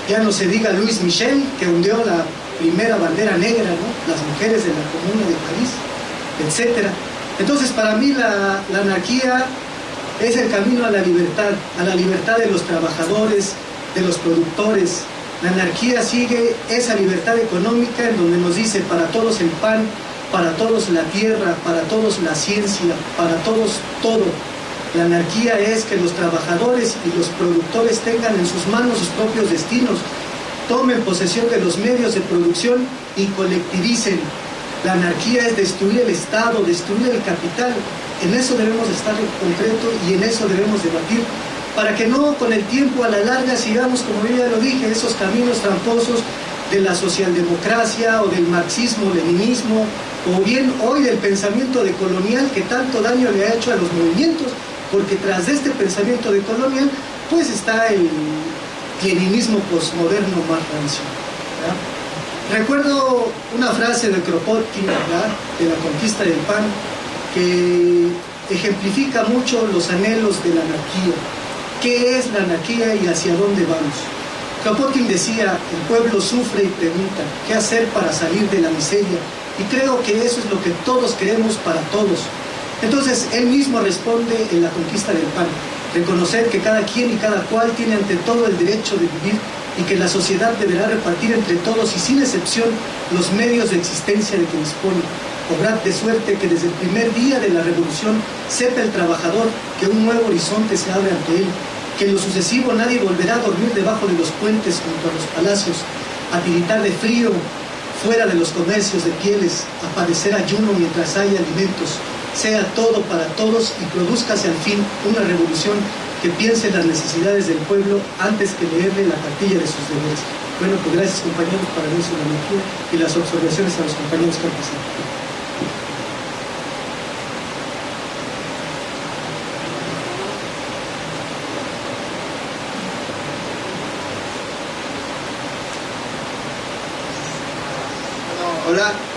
Ya no se diga Luis Michel, que hundió la primera bandera negra, las mujeres de la Comuna de París, etc. Entonces, para mí la, la anarquía es el camino a la libertad, a la libertad de los trabajadores, de los productores. La anarquía sigue esa libertad económica en donde nos dice para todos el pan, para todos la tierra, para todos la ciencia, para todos todo. La anarquía es que los trabajadores y los productores tengan en sus manos sus propios destinos, tomen posesión de los medios de producción y colectivicen. La anarquía es destruir el Estado, destruir el capital, en eso debemos estar en concreto y en eso debemos debatir para que no con el tiempo a la larga sigamos, como yo ya lo dije, esos caminos tramposos de la socialdemocracia o del marxismo-leninismo o bien hoy del pensamiento de colonial que tanto daño le ha hecho a los movimientos, porque tras de este pensamiento de colonial pues está el leninismo posmoderno más rancio. Recuerdo una frase de Kropotkin, de la conquista del pan, que ejemplifica mucho los anhelos de la anarquía. ¿Qué es la anarquía y hacia dónde vamos? Kropotkin decía, el pueblo sufre y pregunta, ¿qué hacer para salir de la miseria? Y creo que eso es lo que todos queremos para todos. Entonces, él mismo responde en la conquista del pan, reconocer que cada quien y cada cual tiene ante todo el derecho de vivir y que la sociedad deberá repartir entre todos y sin excepción los medios de existencia de que dispone obrad de suerte que desde el primer día de la revolución sepa el trabajador que un nuevo horizonte se abre ante él, que en lo sucesivo nadie volverá a dormir debajo de los puentes junto a los palacios, a tiritar de frío fuera de los comercios de pieles, a padecer ayuno mientras haya alimentos, sea todo para todos y produzcase al fin una revolución que piense en las necesidades del pueblo antes que leerle la cartilla de sus deberes. Bueno, pues gracias compañeros para mí su energía y las observaciones a los compañeros que han pasado. Hola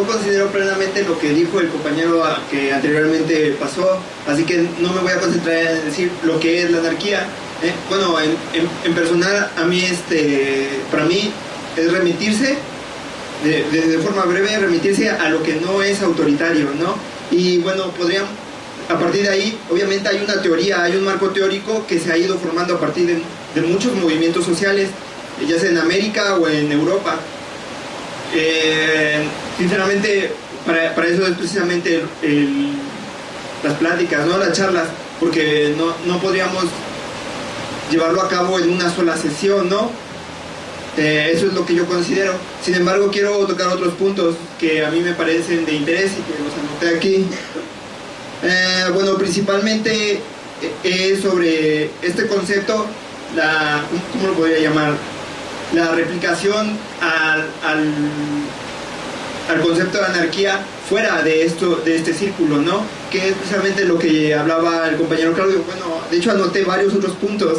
yo considero plenamente lo que dijo el compañero que anteriormente pasó, así que no me voy a concentrar en decir lo que es la anarquía. ¿eh? Bueno, en, personal, a mí, este, para mí, es remitirse, de forma breve, remitirse a lo que no es autoritario, ¿no? Y bueno, podrían, a partir de ahí, obviamente hay una teoría, hay un marco teórico que se ha ido formando a partir de, de muchos movimientos sociales, ya sea en América o en Europa. Eh, sinceramente, para, para eso es precisamente el- las pláticas, ¿no? las charlas, porque no, no podríamos llevarlo a cabo en una sola sesión, ¿no? Eh, eso es lo que yo considero. Sin embargo, quiero tocar otros puntos que a mí me parecen de interés y que los anoté aquí. Eh, bueno, principalmente es sobre este concepto, la, ¿cómo lo podría llamar? La replicación al, al, al concepto de anarquía fuera de esto de este círculo, ¿no? Que es precisamente lo que hablaba el compañero Claudio. Bueno, de hecho anoté varios otros puntos.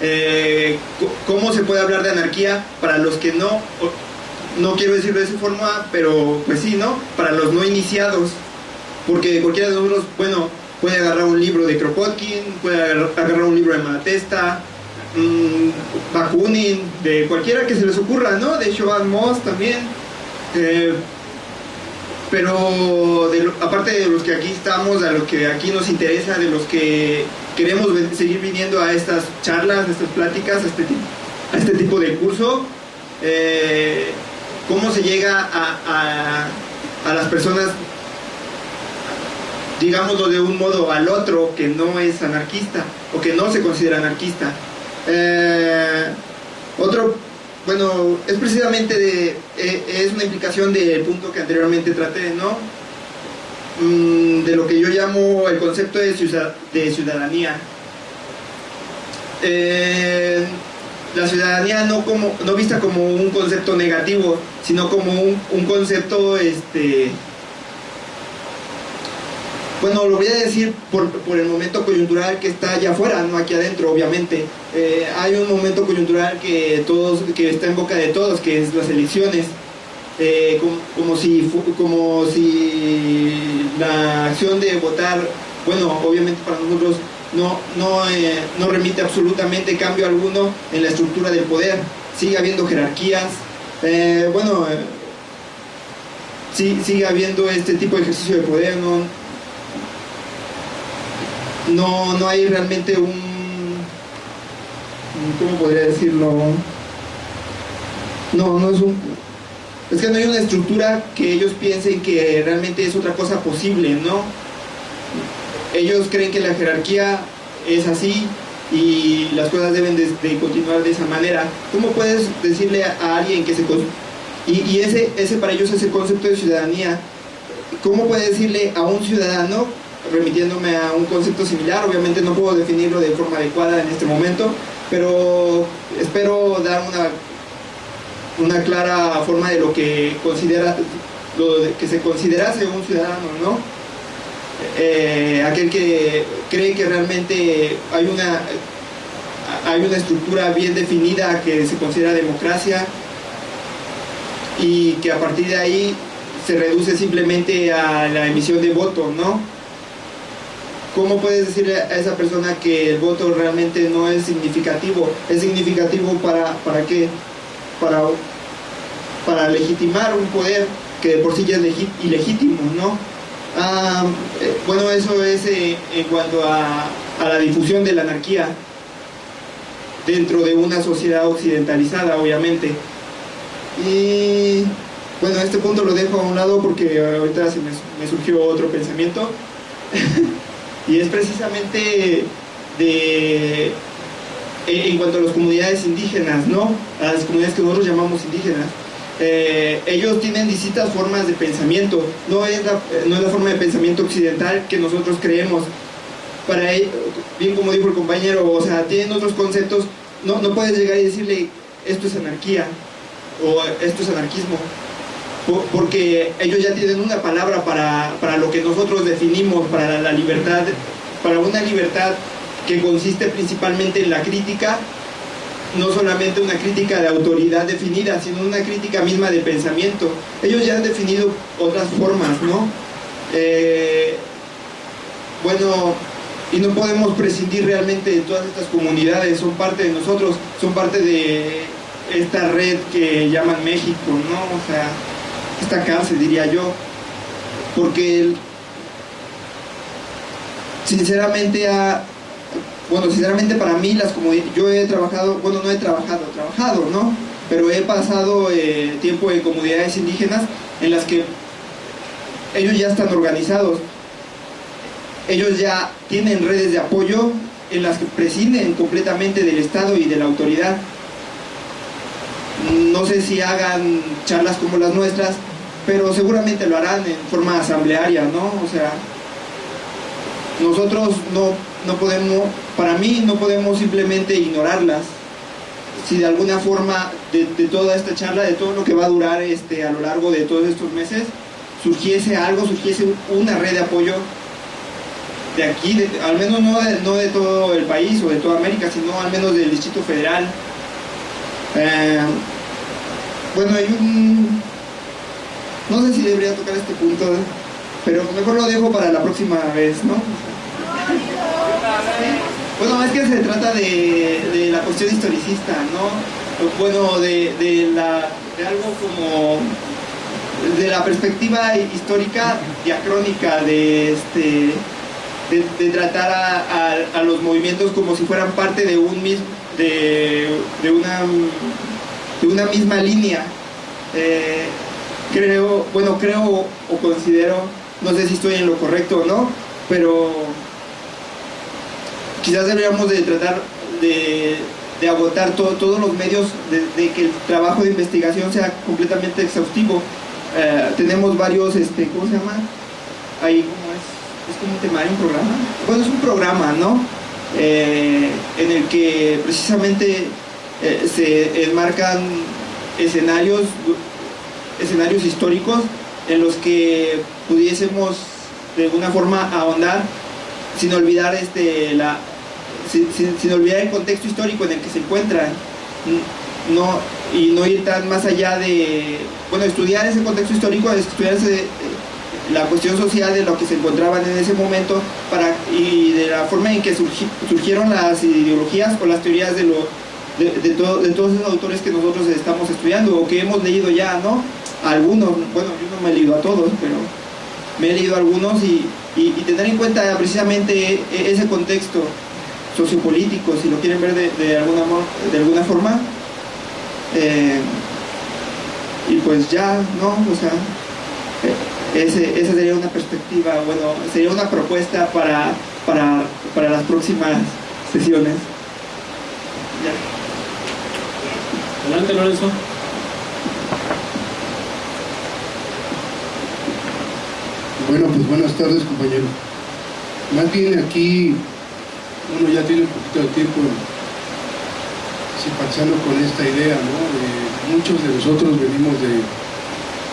Eh, ¿Cómo se puede hablar de anarquía para los que no, no quiero decirlo de esa forma, pero pues sí, ¿no? Para los no iniciados. Porque cualquiera de nosotros, bueno, puede agarrar un libro de Kropotkin, puede agar- agarrar un libro de Malatesta, mm, Bakunin, de cualquiera que se les ocurra, ¿no? De Siobhan Moss también. Eh, pero aparte de los que aquí estamos, a los que aquí nos interesa, de los que queremos seguir viniendo a estas charlas, a estas pláticas, a este, a este tipo de curso, eh, cómo se llega a, a- a las personas, digámoslo de un modo al otro, que no es anarquista o que no se considera anarquista. Eh, otro, bueno, es precisamente de, eh, es una implicación del punto que anteriormente traté, ¿no? Mm, de lo que yo llamo el concepto de, de ciudadanía. Eh, la ciudadanía no como no vista como un concepto negativo, sino como un, un concepto este bueno, lo voy a decir por, por el momento coyuntural que está allá afuera, no aquí adentro, obviamente. Eh, hay un momento coyuntural que todos, que está en boca de todos, que es las elecciones. Eh, como, si como si la acción de votar, bueno, obviamente para nosotros no, no, eh, no remite absolutamente cambio alguno en la estructura del poder. Sigue habiendo jerarquías. Bueno, sí, sigue habiendo este tipo de ejercicio de poder, no, no, no hay realmente un, ¿cómo podría decirlo? No, no es un, es que no hay una estructura que ellos piensen que realmente es otra cosa posible, ¿no? Ellos creen que la jerarquía es así y las cosas deben de, continuar de esa manera. ¿Cómo puedes decirle a, alguien que se... Y, y ese, ese para ellos es el concepto de ciudadanía. ¿Cómo puedes decirle a un ciudadano, remitiéndome a un concepto similar, obviamente no puedo definirlo de forma adecuada en este momento, pero espero dar una, una clara forma de lo que considera lo que se considerase un ciudadano, ¿no? Eh, aquel que cree que realmente hay una hay una estructura bien definida que se considera democracia y que a partir de ahí se reduce simplemente a la emisión de voto, ¿no? ¿Cómo puedes decirle a esa persona que el voto realmente no es significativo? ¿Es significativo para, para qué? Para, para legitimar un poder que de por sí ya es ilegítimo, ¿no? Ah, eh, bueno, eso es eh, en cuanto a, a la difusión de la anarquía dentro de una sociedad occidentalizada, obviamente. Y bueno, este punto lo dejo a un lado porque ahorita se me surgió otro pensamiento. [laughs] y es precisamente de en cuanto a las comunidades indígenas, ¿no? A las comunidades que nosotros llamamos indígenas. Eh, ellos tienen distintas formas de pensamiento, no es, la, no es la forma de pensamiento occidental que nosotros creemos. Para bien como dijo el compañero, o sea, tienen otros conceptos, no, no puedes llegar y decirle esto es anarquía o esto es anarquismo, porque ellos ya tienen una palabra para, para lo que nosotros definimos, para la, libertad, para una libertad que consiste principalmente en la crítica no solamente una crítica de autoridad definida, sino una crítica misma de pensamiento. Ellos ya han definido otras formas, ¿no? Eh, bueno, y no podemos prescindir realmente de todas estas comunidades, son parte de nosotros, son parte de esta red que llaman México, ¿no? O sea, esta cárcel, diría yo, porque sinceramente ha, bueno, sinceramente para mí las comunidades, yo he trabajado, bueno, no he trabajado, trabajado, ¿no? Pero he pasado eh, tiempo en comunidades indígenas en las que ellos ya están organizados, ellos ya tienen redes de apoyo en las que prescinden completamente del Estado y de la autoridad. No sé si hagan charlas como las nuestras, pero seguramente lo harán en forma asamblearia, ¿no? O sea, nosotros no, no podemos, para mí no podemos simplemente ignorarlas. Si de alguna forma de, toda esta charla, de todo lo que va a durar este, a lo largo de todos estos meses, surgiese algo, surgiese una red de apoyo de aquí, al menos no de, no de, todo el país o de toda América, sino al menos del Distrito Federal. Eh, bueno, hay un... No sé si debería tocar este punto, pero mejor lo dejo para la próxima vez, ¿no? Bueno, es que se trata de, la cuestión historicista, ¿no? Bueno, de, la, de algo como de la perspectiva histórica diacrónica de este de, tratar a, los movimientos como si fueran parte de un mismo de, una de una misma línea eh, creo bueno creo o considero no sé si estoy en lo correcto o no pero quizás deberíamos de tratar de, agotar todos los medios de, que el trabajo de investigación sea completamente exhaustivo eh, tenemos varios este cómo se llama ahí es como un temario, un programa. Bueno, es un programa, ¿no? Eh, en el que precisamente eh, se enmarcan escenarios, escenarios históricos en los que pudiésemos de alguna forma ahondar sin olvidar este la sin, olvidar el contexto histórico en el que se encuentran no y no ir tan más allá de bueno estudiar ese contexto histórico estudiar ese, la cuestión social de lo que se encontraban en ese momento para, y de la forma en que surgieron las ideologías o las teorías de, lo, de, todos esos autores que nosotros estamos estudiando o que hemos leído ya, ¿no? Algunos, bueno, yo no me he leído a todos, pero me he leído algunos y, tener en cuenta precisamente e, ese contexto sociopolítico, si lo quieren ver de, alguna, de alguna forma. Eh, y pues ya, ¿no? O sea, eh, ese, esa sería una perspectiva, bueno, sería una propuesta para, para, para las próximas sesiones. Adelante, Lorenzo. Bueno, pues buenas tardes, compañero. Más bien aquí uno ya tiene un poquito de tiempo simpatizando con esta idea, ¿no? muchos de nosotros venimos de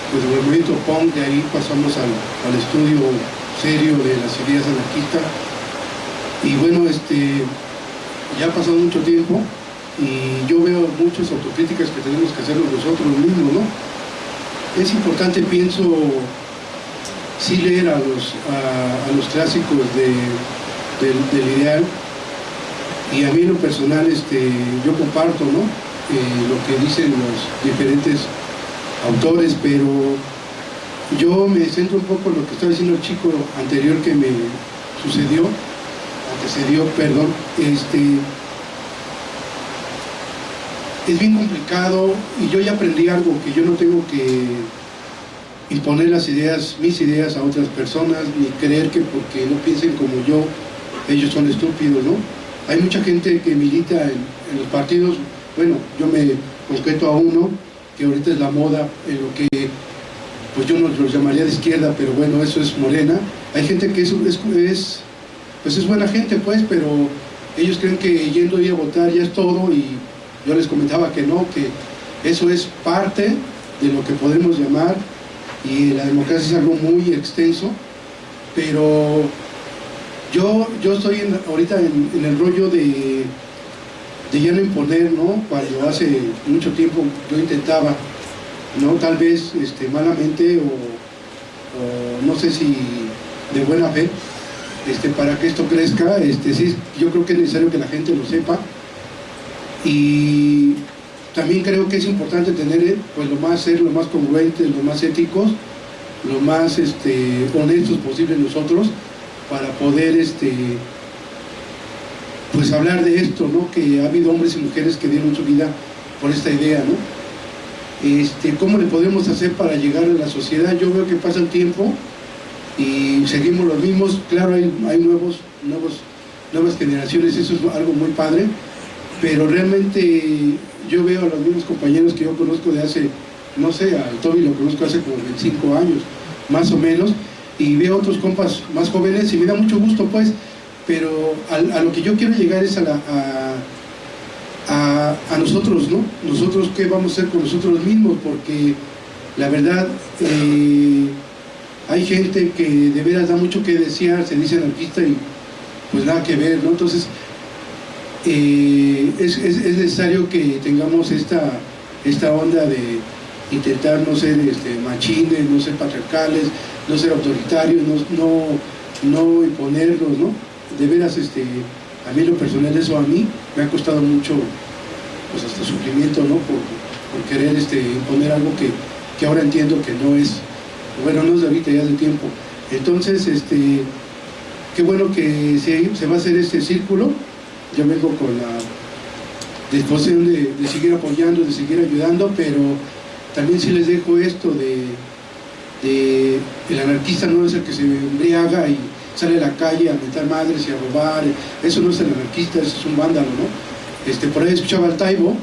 pues el movimiento punk, de ahí pasamos al, estudio serio de las ideas anarquistas. Y bueno, este, ya ha pasado mucho tiempo y yo veo muchas autocríticas que tenemos que hacernos nosotros mismos, ¿no? Es importante, pienso, sí leer a los, a, los clásicos del ideal y a mí en lo personal este, yo comparto ¿no? Eh, lo que dicen los diferentes autores, pero yo me centro un poco en lo que estaba diciendo el chico anterior que me sucedió, o se dio, perdón, este, es bien complicado y yo ya aprendí algo, que yo no tengo que imponer las ideas, mis ideas a otras personas, ni creer que porque no piensen como yo, ellos son estúpidos, ¿no? Hay mucha gente que milita en, los partidos, bueno, yo me concreto a uno, que ahorita es la moda, en lo que pues yo no lo llamaría de izquierda, pero bueno, eso es morena. Hay gente que es, es, pues es buena gente, pues, pero ellos creen que yendo a votar ya es todo y yo les comentaba que no, que eso es parte de lo que podemos llamar y la democracia es algo muy extenso, pero yo, yo estoy ahorita en, el rollo de de ya no imponer, ¿no? Cuando hace mucho tiempo yo intentaba, ¿no? Tal vez este, malamente o, no sé si de buena fe, este, para que esto crezca, este, sí, yo creo que es necesario que la gente lo sepa y también creo que es importante tener pues lo más ser, lo más congruentes, lo más éticos, lo más este, honestos posible nosotros para poder este, pues hablar de esto, ¿no? que ha habido hombres y mujeres que dieron su vida por esta idea. ¿no? Este, ¿Cómo le podemos hacer para llegar a la sociedad? Yo veo que pasa el tiempo y seguimos los mismos, claro, hay, hay nuevos, nuevos, nuevas generaciones, eso es algo muy padre, pero realmente yo veo a los mismos compañeros que yo conozco de hace, no sé, al Toby lo conozco hace como 25 años, más o menos, y veo otros compas más jóvenes y me da mucho gusto pues, pero a, lo que yo quiero llegar es a, la, a, nosotros, ¿no? Nosotros qué vamos a hacer con nosotros mismos, porque la verdad eh, hay gente que de veras da mucho que desear, se dice anarquista y pues nada que ver, ¿no? Entonces, eh, es, necesario que tengamos esta, esta onda de intentar no ser este, machines, no ser patriarcales, no ser autoritarios, no, no, imponernos, ¿no? De veras, este, a mí lo personal eso a mí me ha costado mucho, pues hasta sufrimiento, ¿no? Por, querer este, imponer algo que, que, ahora entiendo que no es, bueno, no es de ahorita, ya es de tiempo. Entonces, este, qué bueno que se va a hacer este círculo, yo vengo con la disposición de, seguir apoyando, de seguir ayudando, pero también sí les dejo esto de, el anarquista no es el que se embriaga y sale a la calle a meter madres y a robar, eso no es el anarquista, eso es un vándalo, ¿no? Este, por ahí escuchaba al Taibo,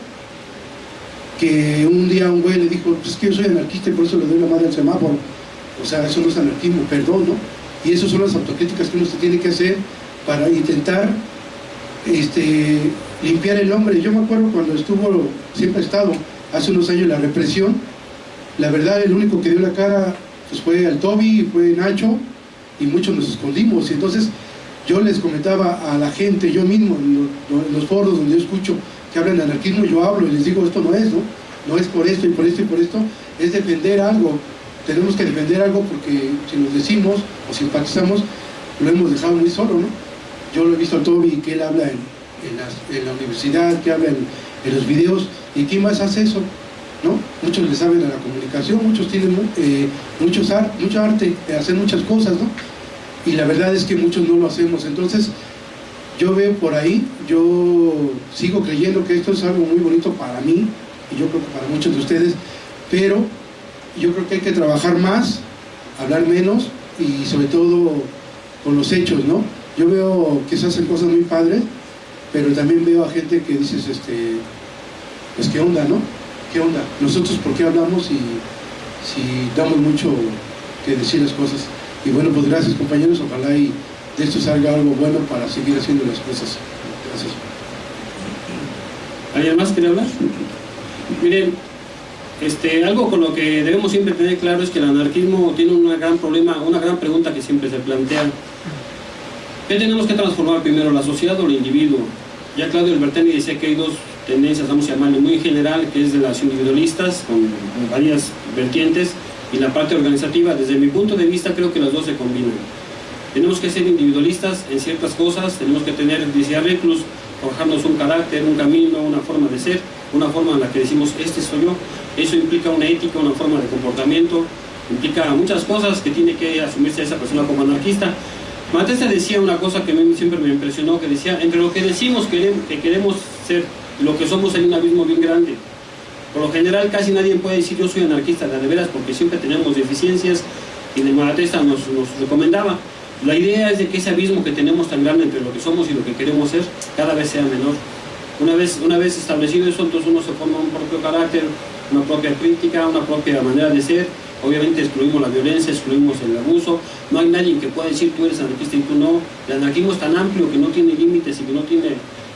que un día un güey le dijo, pues es que yo soy anarquista y por eso le doy la madre al semáforo. O sea, eso no es anarquismo, perdón, ¿no? Y esas son las autocríticas que uno se tiene que hacer para intentar este, limpiar el hombre. Yo me acuerdo cuando estuvo, siempre ha estado, hace unos años la represión, la verdad el único que dio la cara pues, fue al Toby, fue Nacho, y muchos nos escondimos. Y entonces yo les comentaba a la gente, yo mismo, en los, foros donde yo escucho que hablan de anarquismo, yo hablo y les digo, esto no es, ¿no? No es por esto y por esto y por esto, es defender algo. Tenemos que defender algo porque si nos decimos o simpatizamos, lo hemos dejado muy solo, ¿no? Yo lo he visto a Toby que él habla en, la universidad, que habla en, los videos, y ¿quién más hace eso? ¿No? Muchos le saben a la comunicación, muchos tienen eh, muchos mucho arte, hacer muchas cosas, ¿no? Y la verdad es que muchos no lo hacemos. Entonces, yo veo por ahí, yo sigo creyendo que esto es algo muy bonito para mí, y yo creo que para muchos de ustedes, pero yo creo que hay que trabajar más, hablar menos, y sobre todo con los hechos, ¿no? Yo veo que se hacen cosas muy padres, pero también veo a gente que dices, este, pues qué onda, ¿no? ¿Qué onda? Nosotros por qué hablamos y si damos mucho que decir las cosas. Y bueno, pues gracias compañeros, ojalá y de esto salga algo bueno para seguir haciendo las cosas. Gracias. ¿Alguien más quiere hablar? Miren, este, algo con lo que debemos siempre tener claro es que el anarquismo tiene un gran problema, una gran pregunta que siempre se plantea ¿Qué tenemos que transformar primero, la sociedad o el individuo? Ya Claudio Albertini decía que hay dos tendencias, vamos a llamarle muy general, que es de las individualistas, con varias vertientes, y la parte organizativa. Desde mi punto de vista creo que las dos se combinan. Tenemos que ser individualistas en ciertas cosas, tenemos que tener, decía Reclus, forjarnos un carácter, un camino, una forma de ser, una forma en la que decimos, este soy yo. Eso implica una ética, una forma de comportamiento, implica muchas cosas que tiene que asumirse esa persona como anarquista, Matesta decía una cosa que a mí siempre me impresionó, que decía, entre lo que decimos que queremos ser, lo que somos hay un abismo bien grande. Por lo general casi nadie puede decir yo soy anarquista de veras porque siempre tenemos deficiencias y de Malatesta nos, nos recomendaba. La idea es de que ese abismo que tenemos tan grande entre lo que somos y lo que queremos ser cada vez sea menor. Una vez, una vez establecido eso, entonces uno se forma un propio carácter, una propia crítica, una propia manera de ser Obviamente excluimos la violencia, excluimos el abuso, no hay nadie que pueda decir tú eres anarquista y tú no. El anarquismo es tan amplio que no tiene límites y que no tiene,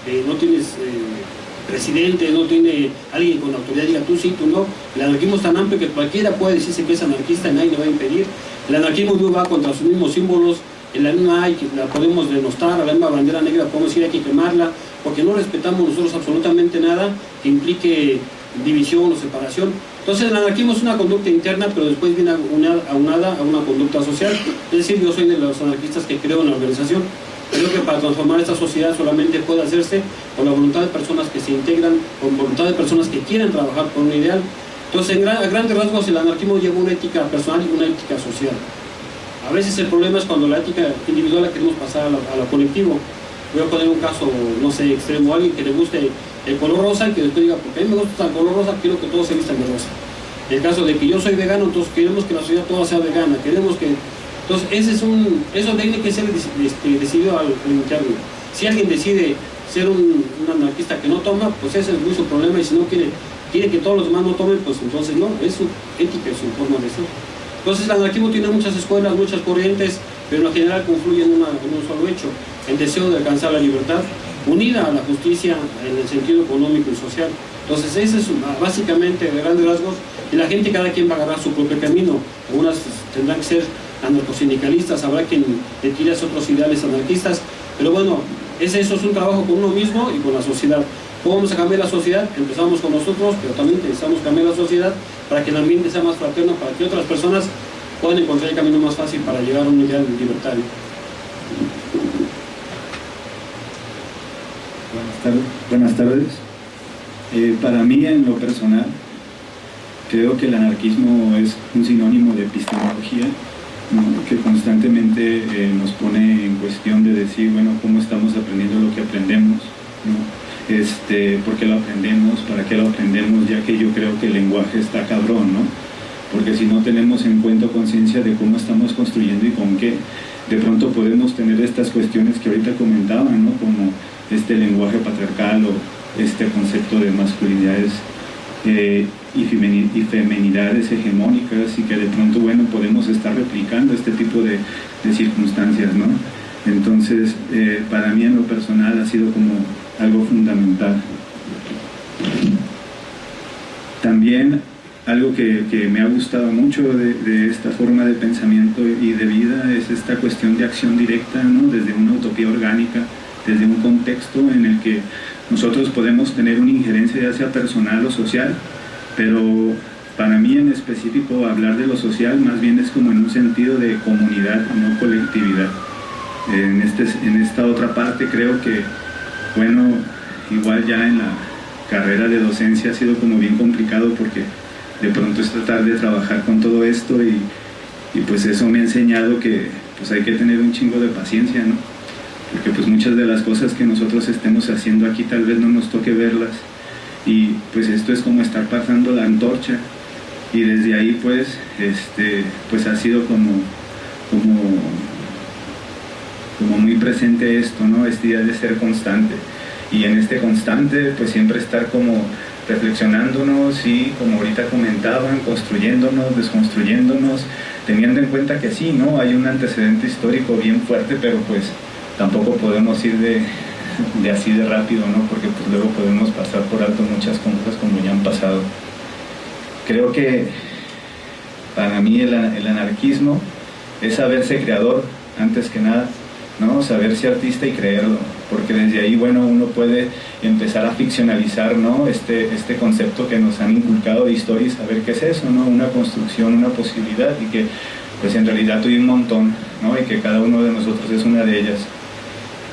eh, no tienes eh, presidente, no tiene alguien con autoridad diga tú sí, tú no. El anarquismo es tan amplio que cualquiera puede decirse que es anarquista y nadie le va a impedir. El anarquismo va contra sus mismos símbolos, en la misma hay, la podemos denostar, la misma bandera negra podemos decir hay que quemarla, porque no respetamos nosotros absolutamente nada que implique división o separación. Entonces el anarquismo es una conducta interna, pero después viene aunada a una conducta social. Es decir, yo soy de los anarquistas que creo en la organización. Creo que para transformar esta sociedad solamente puede hacerse con la voluntad de personas que se integran, con voluntad de personas que quieren trabajar por un ideal. Entonces, en a grandes rasgos, el anarquismo lleva una ética personal y una ética social. A veces el problema es cuando la ética individual la queremos pasar a lo, colectivo. Voy a poner un caso, no sé, extremo, alguien que le guste el color rosa y que después diga, porque a me gusta el color rosa, quiero que todos se vistan de rosa. En el caso de que yo soy vegano, entonces queremos que la sociedad toda sea vegana, queremos que... Entonces, ese es un, eso tiene que ser este, decidido al, interno. Si alguien decide ser un, anarquista que no toma, pues ese es muy su problema y si no quiere, quiere que todos los demás no tomen, pues entonces no, es su ética, es su forma de ser. Entonces el anarquismo tiene muchas escuelas, muchas corrientes, pero en general confluye en, en un solo hecho, el deseo de alcanzar la libertad, unida a la justicia en el sentido económico y social. Entonces ese es básicamente de grandes rasgos y la gente cada quien va a agarrar su propio camino. Algunas tendrán que ser anarcosindicalistas, habrá quien le tire otros ideales anarquistas, pero bueno, ese, eso es un trabajo con uno mismo y con la sociedad. ¿Cómo vamos a cambiar la sociedad? Empezamos con nosotros, pero también necesitamos cambiar la sociedad para que el ambiente sea más fraterno, para que otras personas puedan encontrar el camino más fácil para llegar a un ideal libertario. Buenas tardes. Eh, para mí, en lo personal, creo que el anarquismo es un sinónimo de epistemología que constantemente eh, nos pone en cuestión de decir, bueno, cómo estamos aprendiendo lo que aprendemos, este, por qué lo aprendemos, para qué lo aprendemos, ya que yo creo que el lenguaje está cabrón, ¿no? Porque si no tenemos en cuenta conciencia de cómo estamos construyendo y con qué, de pronto podemos tener estas cuestiones que ahorita comentaban, ¿no? Como este lenguaje patriarcal o este concepto de masculinidades eh, y, femenidades hegemónicas y que de pronto, bueno, podemos estar replicando este tipo de, circunstancias, ¿no? Entonces, eh, para mí en lo personal ha sido como algo fundamental. También algo que, me ha gustado mucho de, esta forma de pensamiento y de vida es esta cuestión de acción directa, ¿no? desde una utopía orgánica, desde un contexto en el que nosotros podemos tener una injerencia ya sea personal o social, pero para mí en específico hablar de lo social más bien es como en un sentido de comunidad, no colectividad. En, este, en esta otra parte creo que bueno, igual ya en la carrera de docencia ha sido como bien complicado porque de pronto es tratar de trabajar con todo esto y, pues eso me ha enseñado que pues hay que tener un chingo de paciencia, ¿no? Porque pues muchas de las cosas que nosotros estemos haciendo aquí tal vez no nos toque verlas y pues esto es como estar pasando la antorcha y desde ahí pues este pues ha sido como como como muy presente esto, ¿no? Este día de ser constante. Y en este constante, pues siempre estar como reflexionándonos y, como ahorita comentaban, construyéndonos, desconstruyéndonos, teniendo en cuenta que sí, ¿no? Hay un antecedente histórico bien fuerte, pero pues tampoco podemos ir de, así de rápido, ¿no? Porque pues luego podemos pasar por alto muchas cosas como ya han pasado. Creo que para mí el, el anarquismo es saberse creador antes que nada ¿no? Saberse artista y creerlo, porque desde ahí, bueno, uno puede empezar a ficcionalizar, ¿no? Este, este concepto que nos han inculcado de historia y saber qué es eso, ¿no? Una construcción, una posibilidad y que, pues en realidad hay un montón, ¿no? Y que cada uno de nosotros es una de ellas.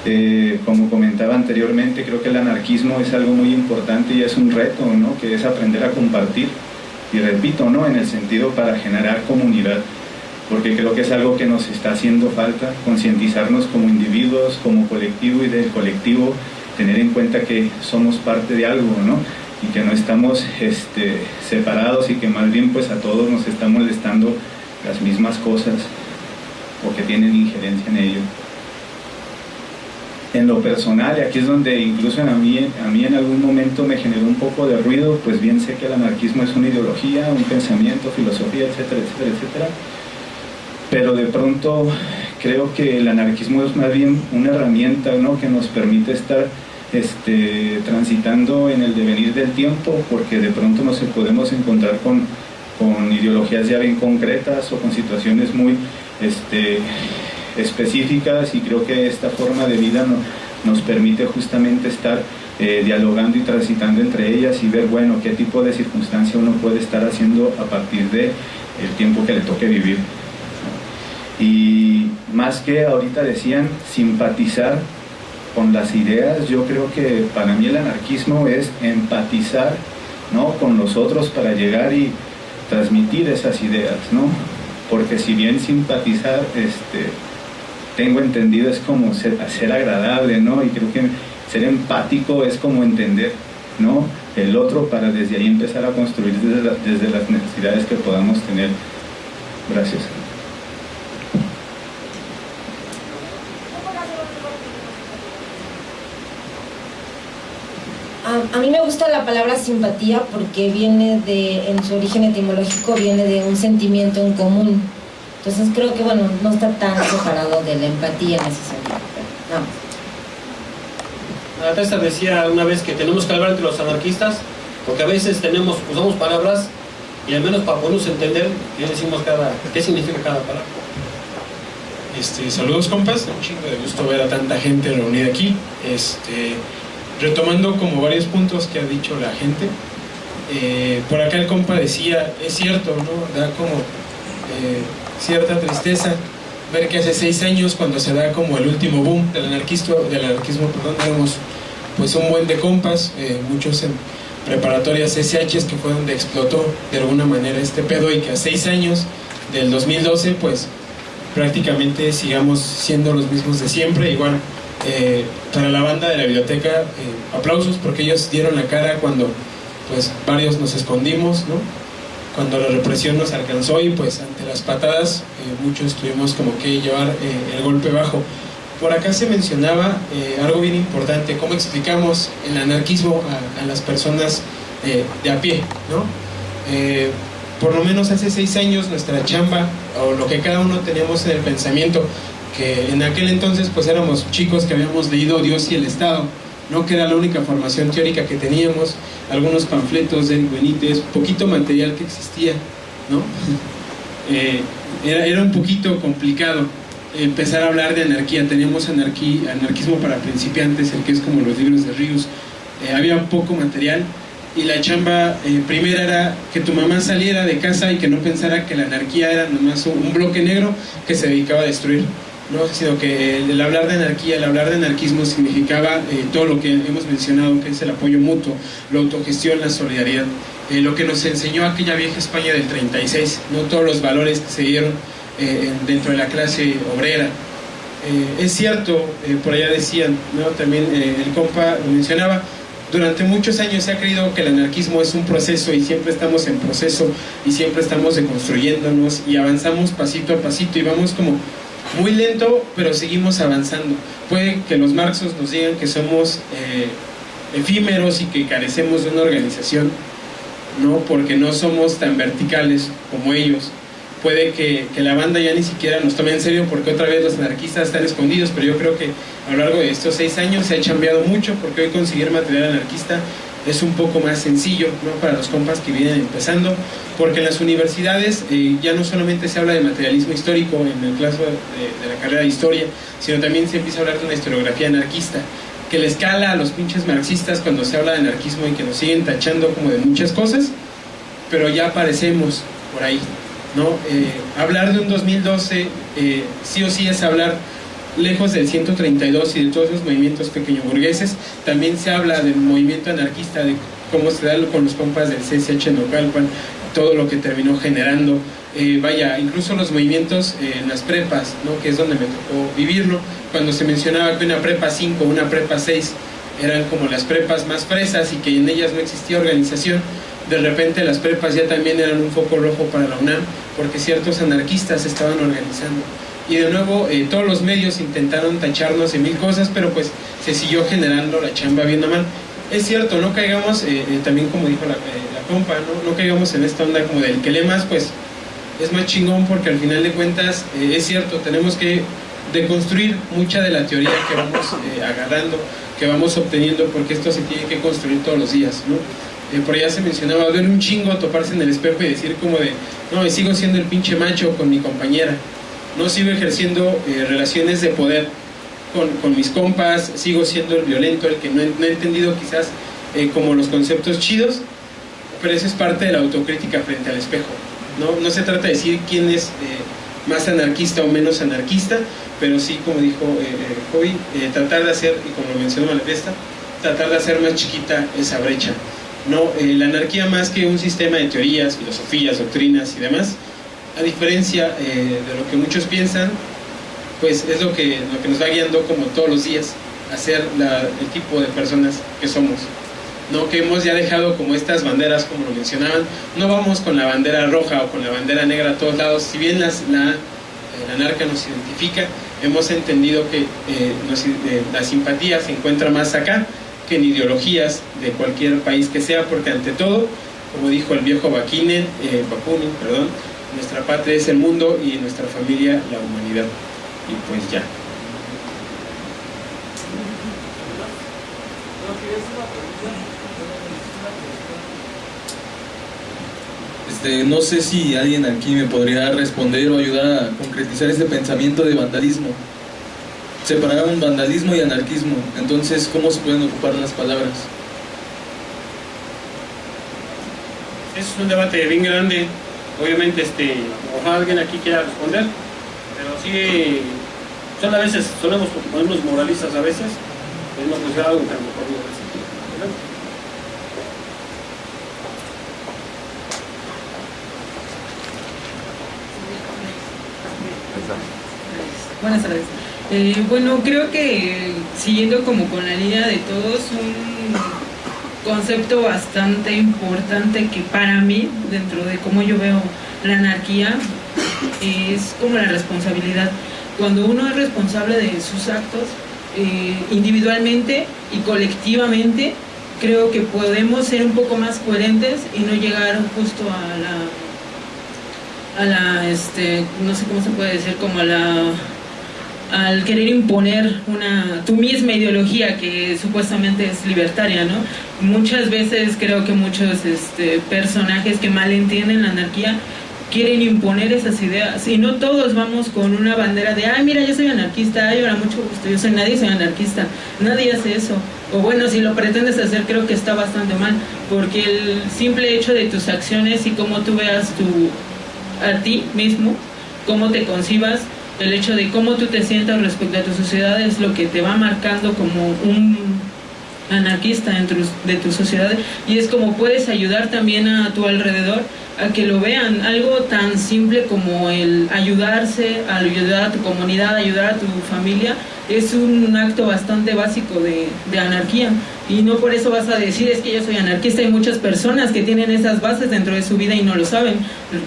Eh, como comentaba anteriormente, creo que el anarquismo es algo muy importante y es un reto, ¿no? Que es aprender a compartir. Y repito, ¿no? En el sentido para generar comunidad porque creo que es algo que nos está haciendo falta, concientizarnos como individuos, como colectivo y del colectivo, tener en cuenta que somos parte de algo, ¿no? Y que no estamos este, separados y que más bien pues a todos nos está molestando las mismas cosas o que tienen injerencia en ello. En lo personal, y aquí es donde incluso a mí, a mí en algún momento me generó un poco de ruido, pues bien sé que el anarquismo es una ideología, un pensamiento, filosofía, etcétera, etcétera, etcétera pero de pronto creo que el anarquismo es más bien una herramienta ¿no? que nos permite estar este, transitando en el devenir del tiempo, porque de pronto nos podemos encontrar con, con ideologías ya bien concretas o con situaciones muy este, específicas y creo que esta forma de vida no, nos permite justamente estar eh, dialogando y transitando entre ellas y ver, bueno, qué tipo de circunstancia uno puede estar haciendo a partir de tiempo que le toque vivir. Y más que ahorita decían simpatizar con las ideas, yo creo que para mí el anarquismo es empatizar ¿no? con los otros para llegar y transmitir esas ideas, ¿no? Porque si bien simpatizar, este, tengo entendido, es como ser, ser agradable, ¿no? Y creo que ser empático es como entender, ¿no? El otro para desde ahí empezar a construir desde, desde las necesidades que podamos tener. Gracias. A, a mí me gusta la palabra simpatía porque viene de, en su origen etimológico, viene de un sentimiento en común. Entonces creo que, bueno, no está tan separado de la empatía en ese sentido. no. Teresa decía una vez que tenemos que hablar entre los anarquistas, porque a veces tenemos, usamos palabras y al menos para podernos entender qué decimos cada, qué significa cada palabra. Este, saludos compas, un chingo de gusto ver a tanta gente reunida aquí. Este, retomando como varios puntos que ha dicho la gente, eh, por acá el compa decía, es cierto, ¿no? Da como eh, cierta tristeza ver que hace seis años cuando se da como el último boom del anarquismo, del anarquismo perdón, éramos pues un buen de compas, eh, muchos en preparatorias SH que fue donde explotó de alguna manera este pedo y que a seis años del 2012 pues prácticamente sigamos siendo los mismos de siempre, igual eh, para la banda de la biblioteca eh, aplausos porque ellos dieron la cara cuando pues varios nos escondimos, ¿no? Cuando la represión nos alcanzó y pues ante las patadas eh, muchos tuvimos como que llevar eh, el golpe bajo. Por acá se mencionaba eh, algo bien importante, cómo explicamos el anarquismo a, a las personas eh, de a pie, ¿no? Eh, por lo menos hace seis años nuestra chamba o lo que cada uno teníamos en el pensamiento, que en aquel entonces pues éramos chicos que habíamos leído Dios y el Estado, no que era la única formación teórica que teníamos, algunos panfletos de Benítez, poquito material que existía, ¿no? [laughs] Eh, era, era un poquito complicado empezar a hablar de anarquía, teníamos anarquismo para principiantes, el que es como los libros de Ríos, Eh, había poco material y la chamba eh, primera era que tu mamá saliera de casa y que no pensara que la anarquía era nomás un bloque negro que se dedicaba a destruir. ¿No? sino que el, hablar de anarquía, el hablar de anarquismo significaba eh, todo lo que hemos mencionado, que es el apoyo mutuo, la autogestión, la solidaridad, eh, lo que nos enseñó aquella vieja España del 36, no todos los valores que se dieron eh, en- dentro de la clase obrera. Es cierto, por allá decían, ¿no? también el compa lo mencionaba, durante muchos años se ha creído que el anarquismo es un proceso y siempre estamos en proceso y siempre estamos deconstruyéndonos y avanzamos pasito a pasito y vamos como muy lento, pero seguimos avanzando. Puede que los marxos nos digan que somos eh, efímeros y que carecemos de una organización, ¿no? Porque no somos tan verticales como ellos. Puede que, que la banda ya ni siquiera nos tome en serio porque otra vez los anarquistas están escondidos, pero yo creo que a lo largo de estos seis años se ha cambiado mucho porque hoy conseguir material anarquista es un poco más sencillo ¿no? para los compas que vienen empezando, porque en las universidades eh, ya no solamente se habla de materialismo histórico en el caso de, la carrera de historia, sino también se empieza a hablar de una historiografía anarquista, que le escala a los pinches marxistas cuando se habla de anarquismo y que nos siguen tachando como de muchas cosas, pero ya aparecemos por ahí. ¿no? Eh, hablar de un 2012 eh, sí o sí es hablar lejos del 132 y de todos los movimientos pequeño burgueses, también se habla del movimiento anarquista, de cómo se da con los compas del CSH Nocalpan, todo lo que terminó generando. Eh, vaya, incluso los movimientos en las prepas, ¿no? que es donde me tocó vivirlo, cuando se mencionaba que una prepa 5, una prepa 6 eran como las prepas más fresas y que en ellas no existía organización, de repente las prepas ya también eran un foco rojo para la UNAM, porque ciertos anarquistas estaban organizando. Y de nuevo, eh, todos los medios intentaron tacharnos de mil cosas, pero pues se siguió generando la chamba viendo mal. Es cierto, no caigamos, eh, eh, también como dijo la, eh, la compa, ¿no? no caigamos en esta onda como del que lee más, pues es más chingón porque al final de cuentas eh, es cierto, tenemos que deconstruir mucha de la teoría que vamos agarrando, que vamos obteniendo, porque esto se tiene que construir todos los días, ¿no? Por allá se mencionaba, duele un chingo toparse en el espejo y decir como de, no, sigo siendo el pinche macho con mi compañera. No sigo ejerciendo eh, relaciones de poder con, con, mis compas, sigo siendo el violento, el que no he, no he entendido quizás eh, como los conceptos chidos, pero eso es parte de la autocrítica frente al espejo. No, no se trata de decir quién es eh, más anarquista o menos anarquista, pero sí, como dijo Joey, tratar de hacer, y como lo mencionó Malvesta, tratar de hacer más chiquita esa brecha. No, la anarquía más que un sistema de teorías, filosofías, doctrinas y demás, a diferencia de lo que muchos piensan, pues es lo que, lo que nos va guiando como todos los días a ser el tipo de personas que somos. ¿no? que hemos ya dejado como estas banderas, como lo mencionaban, no vamos con la bandera roja o con la bandera negra a todos lados, si bien la, la narca nos identifica, hemos entendido que eh, eh, la simpatía se encuentra más acá que en ideologías de cualquier país que sea, porque ante todo, como dijo el viejo Bakunin, eh, Bakunin perdón, nuestra patria es el mundo y nuestra familia la humanidad. Y pues ya. Este, no sé si alguien aquí me podría responder o ayudar a concretizar ese pensamiento de vandalismo. Separaron vandalismo y anarquismo, entonces, ¿cómo se pueden ocupar las palabras? Es un debate bien grande. Obviamente, este, ojalá alguien aquí quiera responder, pero sí, son a veces, solemos ponernos moralistas a veces, que hacer algo que a lo mejor no es. Buenas tardes. Eh, bueno, creo que siguiendo como con la línea de todos, un concepto bastante importante que para mí, dentro de cómo yo veo la anarquía, es como la responsabilidad. Cuando uno es responsable de sus actos, eh, individualmente y colectivamente, creo que podemos ser un poco más coherentes y no llegar justo a la, a la, este, no sé cómo se puede decir, como a la al querer imponer una tu misma ideología que supuestamente es libertaria, ¿no? Muchas veces creo que muchos este, personajes que malentienden la anarquía quieren imponer esas ideas. Y no todos vamos con una bandera de ay mira yo soy anarquista, ay ahora mucho gusto, yo soy nadie soy anarquista, nadie hace eso. O bueno si lo pretendes hacer creo que está bastante mal porque el simple hecho de tus acciones y cómo tú veas tu a ti mismo, cómo te concibas el hecho de cómo tú te sientas respecto a tu sociedad es lo que te va marcando como un anarquista dentro de tu sociedad y es como puedes ayudar también a tu alrededor a que lo vean, algo tan simple como el ayudarse, ayudar a tu comunidad, ayudar a tu familia, es un acto bastante básico de, de, anarquía. Y no por eso vas a decir es que yo soy anarquista, hay muchas personas que tienen esas bases dentro de su vida y no lo saben,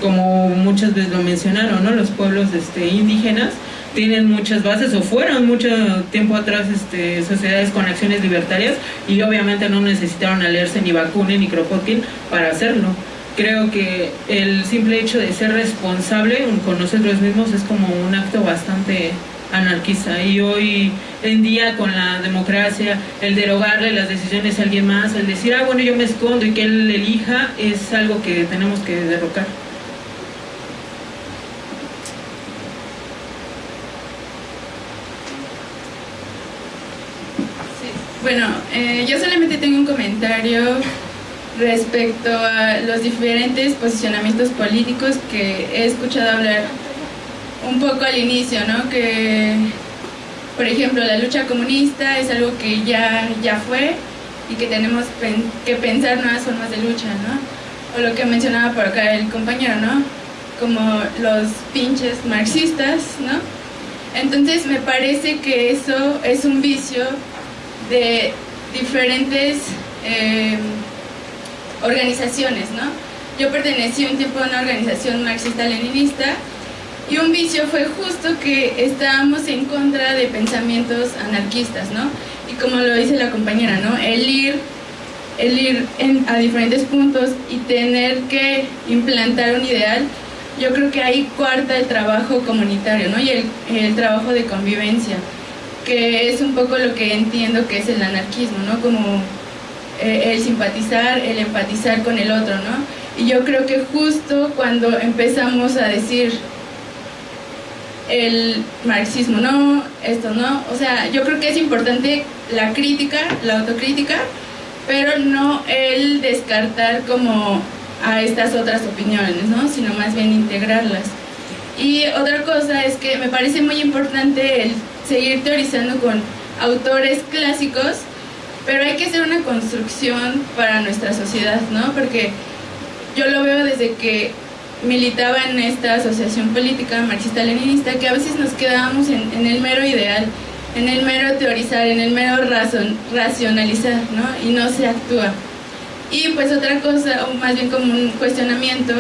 como muchas veces lo mencionaron, ¿no? los pueblos este, indígenas tienen muchas bases o fueron mucho tiempo atrás este, sociedades con acciones libertarias y obviamente no necesitaron a leerse ni Bakunin ni Kropotkin para hacerlo. Creo que el simple hecho de ser responsable con nosotros mismos es como un acto bastante anarquista. Y hoy en día con la democracia el derogarle las decisiones a alguien más el decir ah bueno yo me escondo y que él elija es algo que tenemos que derrocar Bueno, eh, yo solamente tengo un comentario respecto a los diferentes posicionamientos políticos que he escuchado hablar un poco al inicio, ¿no? Que, por ejemplo, la lucha comunista es algo que ya, ya fue y que tenemos que pensar nuevas formas de lucha, ¿no? O lo que mencionaba por acá el compañero, ¿no? Como los pinches marxistas, ¿no? Entonces me parece que eso es un vicio de diferentes... Eh, organizaciones, ¿no? Yo pertenecí un tiempo a una organización marxista-leninista y un vicio fue justo que estábamos en contra de pensamientos anarquistas, ¿no? Y como lo dice la compañera, ¿no? El ir, el ir a diferentes puntos y tener que implantar un ideal, yo creo que ahí cuarta el trabajo comunitario, ¿no? Y el trabajo de convivencia, que es un poco lo que entiendo que es el anarquismo, ¿no? Como eh, el simpatizar, el empatizar con el otro, ¿no? Y yo creo que justo cuando empezamos a decir el marxismo no, esto no. O sea, yo creo que es importante la crítica, la autocrítica, pero no el descartar como a estas otras opiniones, ¿no? Sino más bien integrarlas. Y otra cosa es que me parece muy importante el seguir teorizando con autores clásicos, pero hay que hacer una construcción para nuestra sociedad, ¿no? Porque yo lo veo desde que militaba en esta asociación política marxista-leninista, que a veces nos quedábamos en, el mero ideal, en el mero teorizar, en el mero razon, racionalizar, ¿no? Y no se actúa. Y pues otra cosa, o más bien como un cuestionamiento,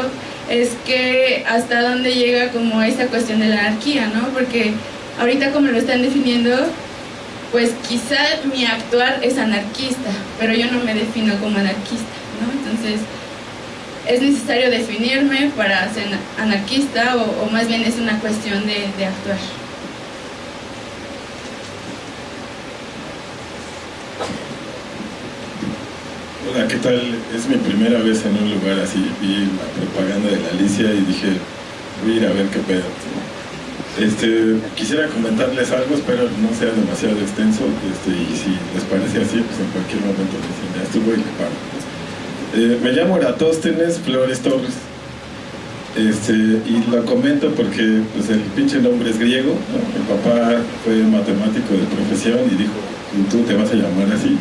es que hasta dónde llega como esta cuestión de la anarquía, ¿no? Porque ahorita como lo están definiendo, pues quizá mi actuar es anarquista, pero yo no me defino como anarquista, ¿no? Entonces, es necesario definirme para ser anarquista o, o más bien es una cuestión de actuar. Hola, ¿qué tal? Es mi primera vez en un lugar así, vi la propaganda de la Alicia y dije, voy a ver qué pedo. Este, quisiera comentarles algo, espero no sea demasiado extenso, este, y si les parece así, pues en cualquier momento me dicen, ya estuvo y. Eh, me llamo Eratóstenes Flores Torres, este, y lo comento porque pues, el pinche nombre es griego, ¿no? mi papá fue matemático de profesión y dijo, tú te vas a llamar así.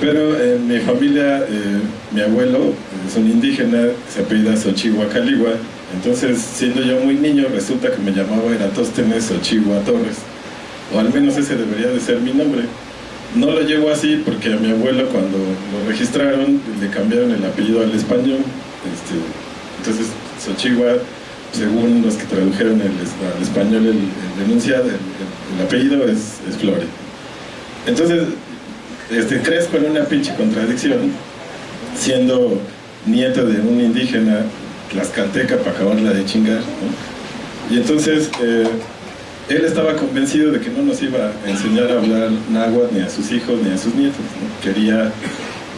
Pero en mi familia, eh, mi abuelo es un indígena, se apellida Xochihua Caligua, entonces siendo yo muy niño resulta que me llamaba Eratóstenes Xochihua Torres, o al menos ese debería de ser mi nombre. No lo llevo así porque a mi abuelo cuando lo registraron le cambiaron el apellido al español, este, entonces Xochihua, según los que tradujeron el, al español el, el enunciado, el, el, apellido es, es Flore. Entonces, este, crezco en una pinche contradicción, siendo nieto de un indígena tlaxcalteca para acabarla de chingar. ¿no? Y entonces, eh, él estaba convencido de que no nos iba a enseñar a hablar náhuatl ni a sus hijos ni a sus nietos. Quería,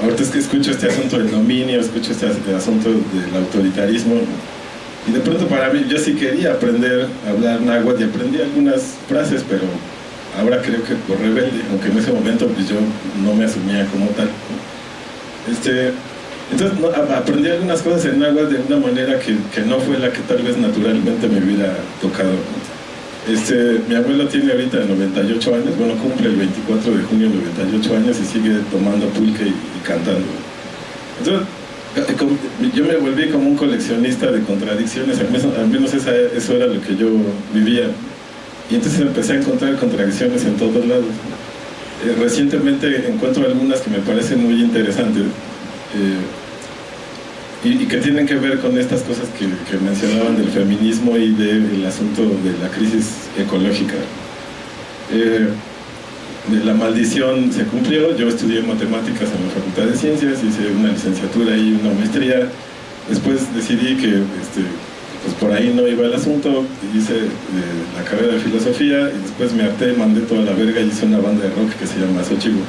ahorita es que escucho este asunto del dominio, escucho este asunto del autoritarismo. ¿no? Y de pronto para mí, yo sí quería aprender a hablar náhuatl y aprendí algunas frases, pero ahora creo que por rebelde, aunque en ese momento pues yo no me asumía como tal. Este, entonces aprendí algunas cosas en agua de una manera que, que, no fue la que tal vez naturalmente me hubiera tocado. Este, mi abuelo tiene ahorita 98 años, bueno, cumple el 24 de junio 98 años y sigue tomando pulque y, cantando. Entonces, yo me volví como un coleccionista de contradicciones, al menos, al menos esa, eso era lo que yo vivía. Y entonces empecé a encontrar contradicciones en todos lados. Eh, recientemente encuentro algunas que me parecen muy interesantes eh, y, que tienen que ver con estas cosas que, que mencionaban del feminismo y del asunto de la crisis ecológica. Eh, la maldición se cumplió, yo estudié matemáticas en la Facultad de Ciencias, hice una licenciatura y una maestría, después decidí que este, pues por ahí no iba el asunto, hice eh, la carrera de filosofía y después me harté, mandé toda la verga y hice una banda de rock que se llama Xochigo.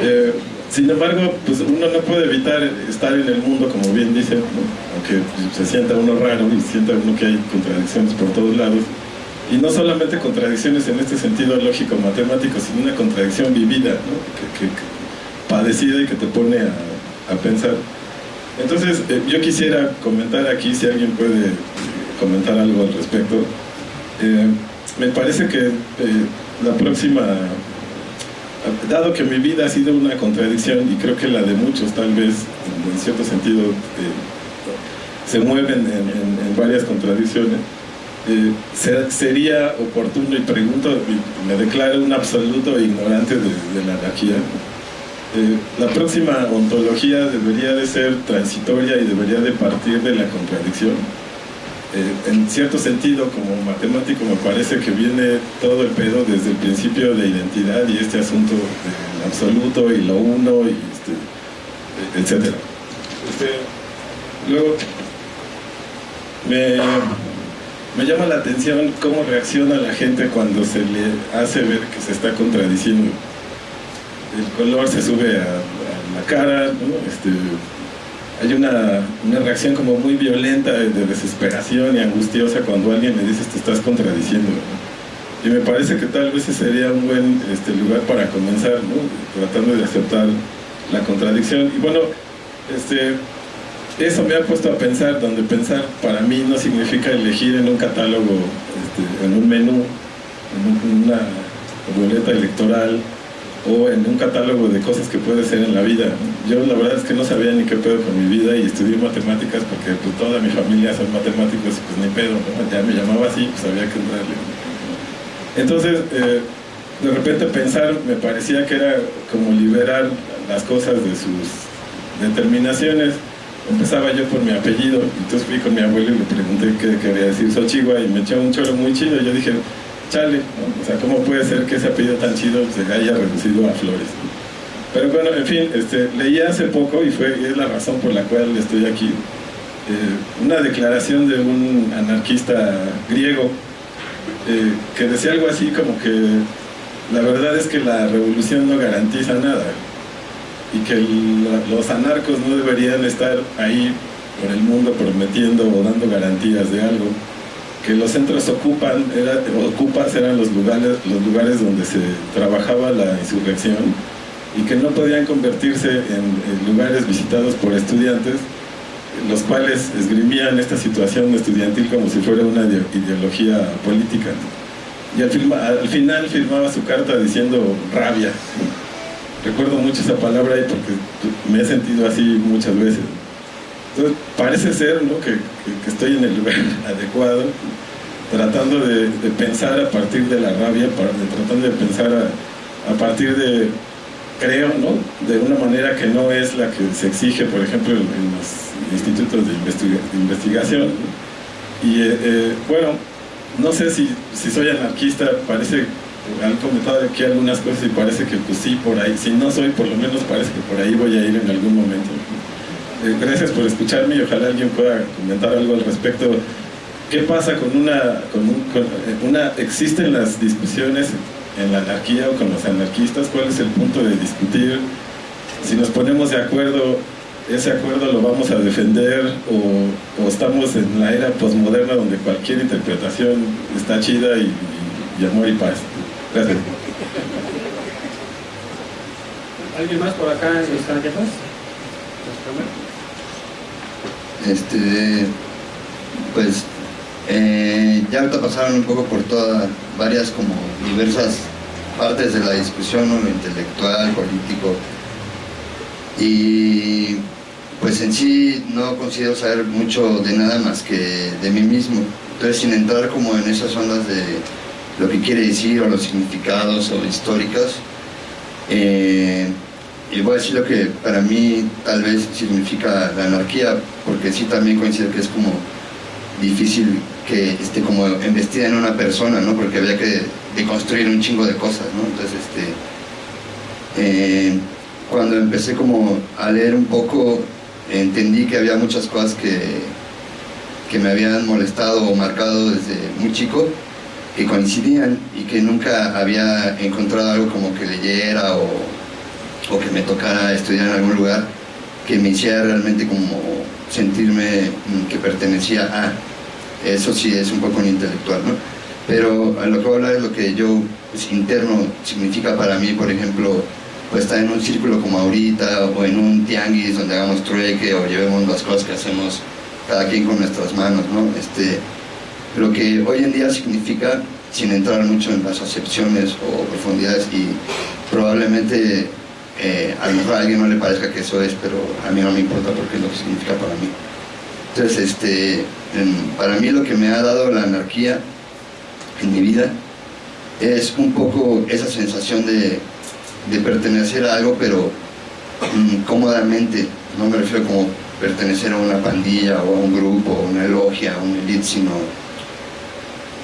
Eh, sin embargo, pues uno no puede evitar estar en el mundo, como bien dice, ¿no? aunque se sienta uno raro y sienta uno que hay contradicciones por todos lados. Y no solamente contradicciones en este sentido lógico-matemático, sino una contradicción vivida, que, que, que, padecida y que te pone a, a pensar. Entonces, eh, yo quisiera comentar aquí, si alguien puede comentar algo al respecto. Eh, me parece que eh, la próxima, dado que mi vida ha sido una contradicción, y creo que la de muchos tal vez, en cierto sentido, se mueven en, varias contradicciones, ser, sería oportuno, y pregunto, y me declaro un absoluto ignorante de, de la anarquía, eh, la próxima ontología debería de ser transitoria y debería de partir de la contradicción. Eh, en cierto sentido, como matemático, me parece que viene todo el pedo desde el principio de identidad y este asunto del absoluto y lo uno, y este, etc. Este, luego, me, me llama la atención cómo reacciona la gente cuando se le hace ver que se está contradiciendo el color se sube a, la cara, este, hay una, una reacción como muy violenta de, de desesperación y angustiosa cuando alguien le dices te estás contradiciendo. Y me parece que tal vez ese sería un buen este, lugar para comenzar, tratando de aceptar la contradicción. Y bueno, este, eso me ha puesto a pensar, donde pensar para mí no significa elegir en un catálogo, este, en un menú, en un- una boleta electoral o en un catálogo de cosas que puede ser en la vida. Yo la verdad es que no sabía ni qué pedo con mi vida y estudié matemáticas porque pues, toda mi familia son matemáticos y pues ni pedo, ya me llamaba así, pues había que entrarle. Entonces, eh, de repente pensar me parecía que era como liberar las cosas de sus determinaciones. Empezaba yo por mi apellido, entonces fui con mi abuelo y le pregunté qué quería decir Sochigua y me echó un choro muy chido. Yo dije, chale, ¿no? o sea, ¿cómo puede ser que ese apellido tan chido se haya reducido a flores? Pero bueno, en fin, este, leí hace poco y fue es la razón por la cual estoy aquí. eh, una declaración de un anarquista griego eh, que decía algo así como que la verdad es que la revolución no garantiza nada y que los anarcos no deberían estar ahí por el mundo prometiendo o dando garantías de algo que los centros ocupan ocupas eran los lugares los lugares donde se trabajaba la insurrección y que no podían convertirse en, lugares visitados por estudiantes los cuales esgrimían esta situación estudiantil como si fuera una ide- ideología política y al, al final firmaba su carta diciendo rabia recuerdo mucho esa palabra porque me he sentido así muchas veces entonces parece ser ¿no? que, estoy en el lugar [laughs] adecuado tratando de, pensar a partir de la rabia tratando de pensar a, partir de creo ¿no? de una manera que no es la que se exige por ejemplo en, los institutos de, investiga- de investigación y eh, eh, bueno no sé si, soy anarquista parece han comentado aquí algunas cosas y parece que pues sí por ahí si no soy por lo menos parece que por ahí voy a ir en algún momento gracias por escucharme y ojalá alguien pueda comentar algo al respecto. Qué pasa con una con, un- con, eh, una existen las discusiones en la anarquía o con los anarquistas cuál es el punto de discutir si nos ponemos de acuerdo ese acuerdo lo vamos a defender o, estamos en la era posmoderna donde cualquier interpretación está chida y, amor y paz gracias. ¿Alguien más por acá en las tarjetas? Este, pues eh, ya ahorita pasaron un poco por todas, varias como diversas partes de la discusión, intelectual, político, y pues en sí no considero saber mucho de nada más que de mí mismo, entonces sin entrar como en esas ondas de lo que quiere decir o los significados o históricas, eh, y voy a decir lo que para mí tal vez significa la anarquía, porque sí también coincido que es como difícil que esté como investida en una persona, ¿no? Porque había que deconstruir un chingo de cosas, ¿no? Entonces, este, eh, cuando empecé como a leer un poco, entendí que había muchas cosas que, que me habían molestado o marcado desde muy chico, que coincidían y que nunca había encontrado algo como que leyera o, o que me tocara estudiar en algún lugar que me hiciera realmente como sentirme mm, que pertenecía a. Eso sí es un poco un intelectual, ¿no? Pero a lo que voy a hablar es lo que yo, pues, interno, significa para mí, por ejemplo, pues estar en un círculo como ahorita, o en un tianguis donde hagamos trueque, o llevemos las cosas que hacemos cada quien con nuestras manos, ¿no? Este, lo que hoy en día significa, sin entrar mucho en las acepciones o profundidades, y probablemente eh, a lo mejor a alguien no le parezca que eso es, pero a mí no me importa porque es lo que significa para mí. Entonces, este, en- para mí lo que me ha dado la anarquía en mi vida es un poco esa sensación de, de pertenecer a algo, pero mm, cómodamente, no me refiero como pertenecer a una pandilla o a un grupo, o una logia, a un elite, sino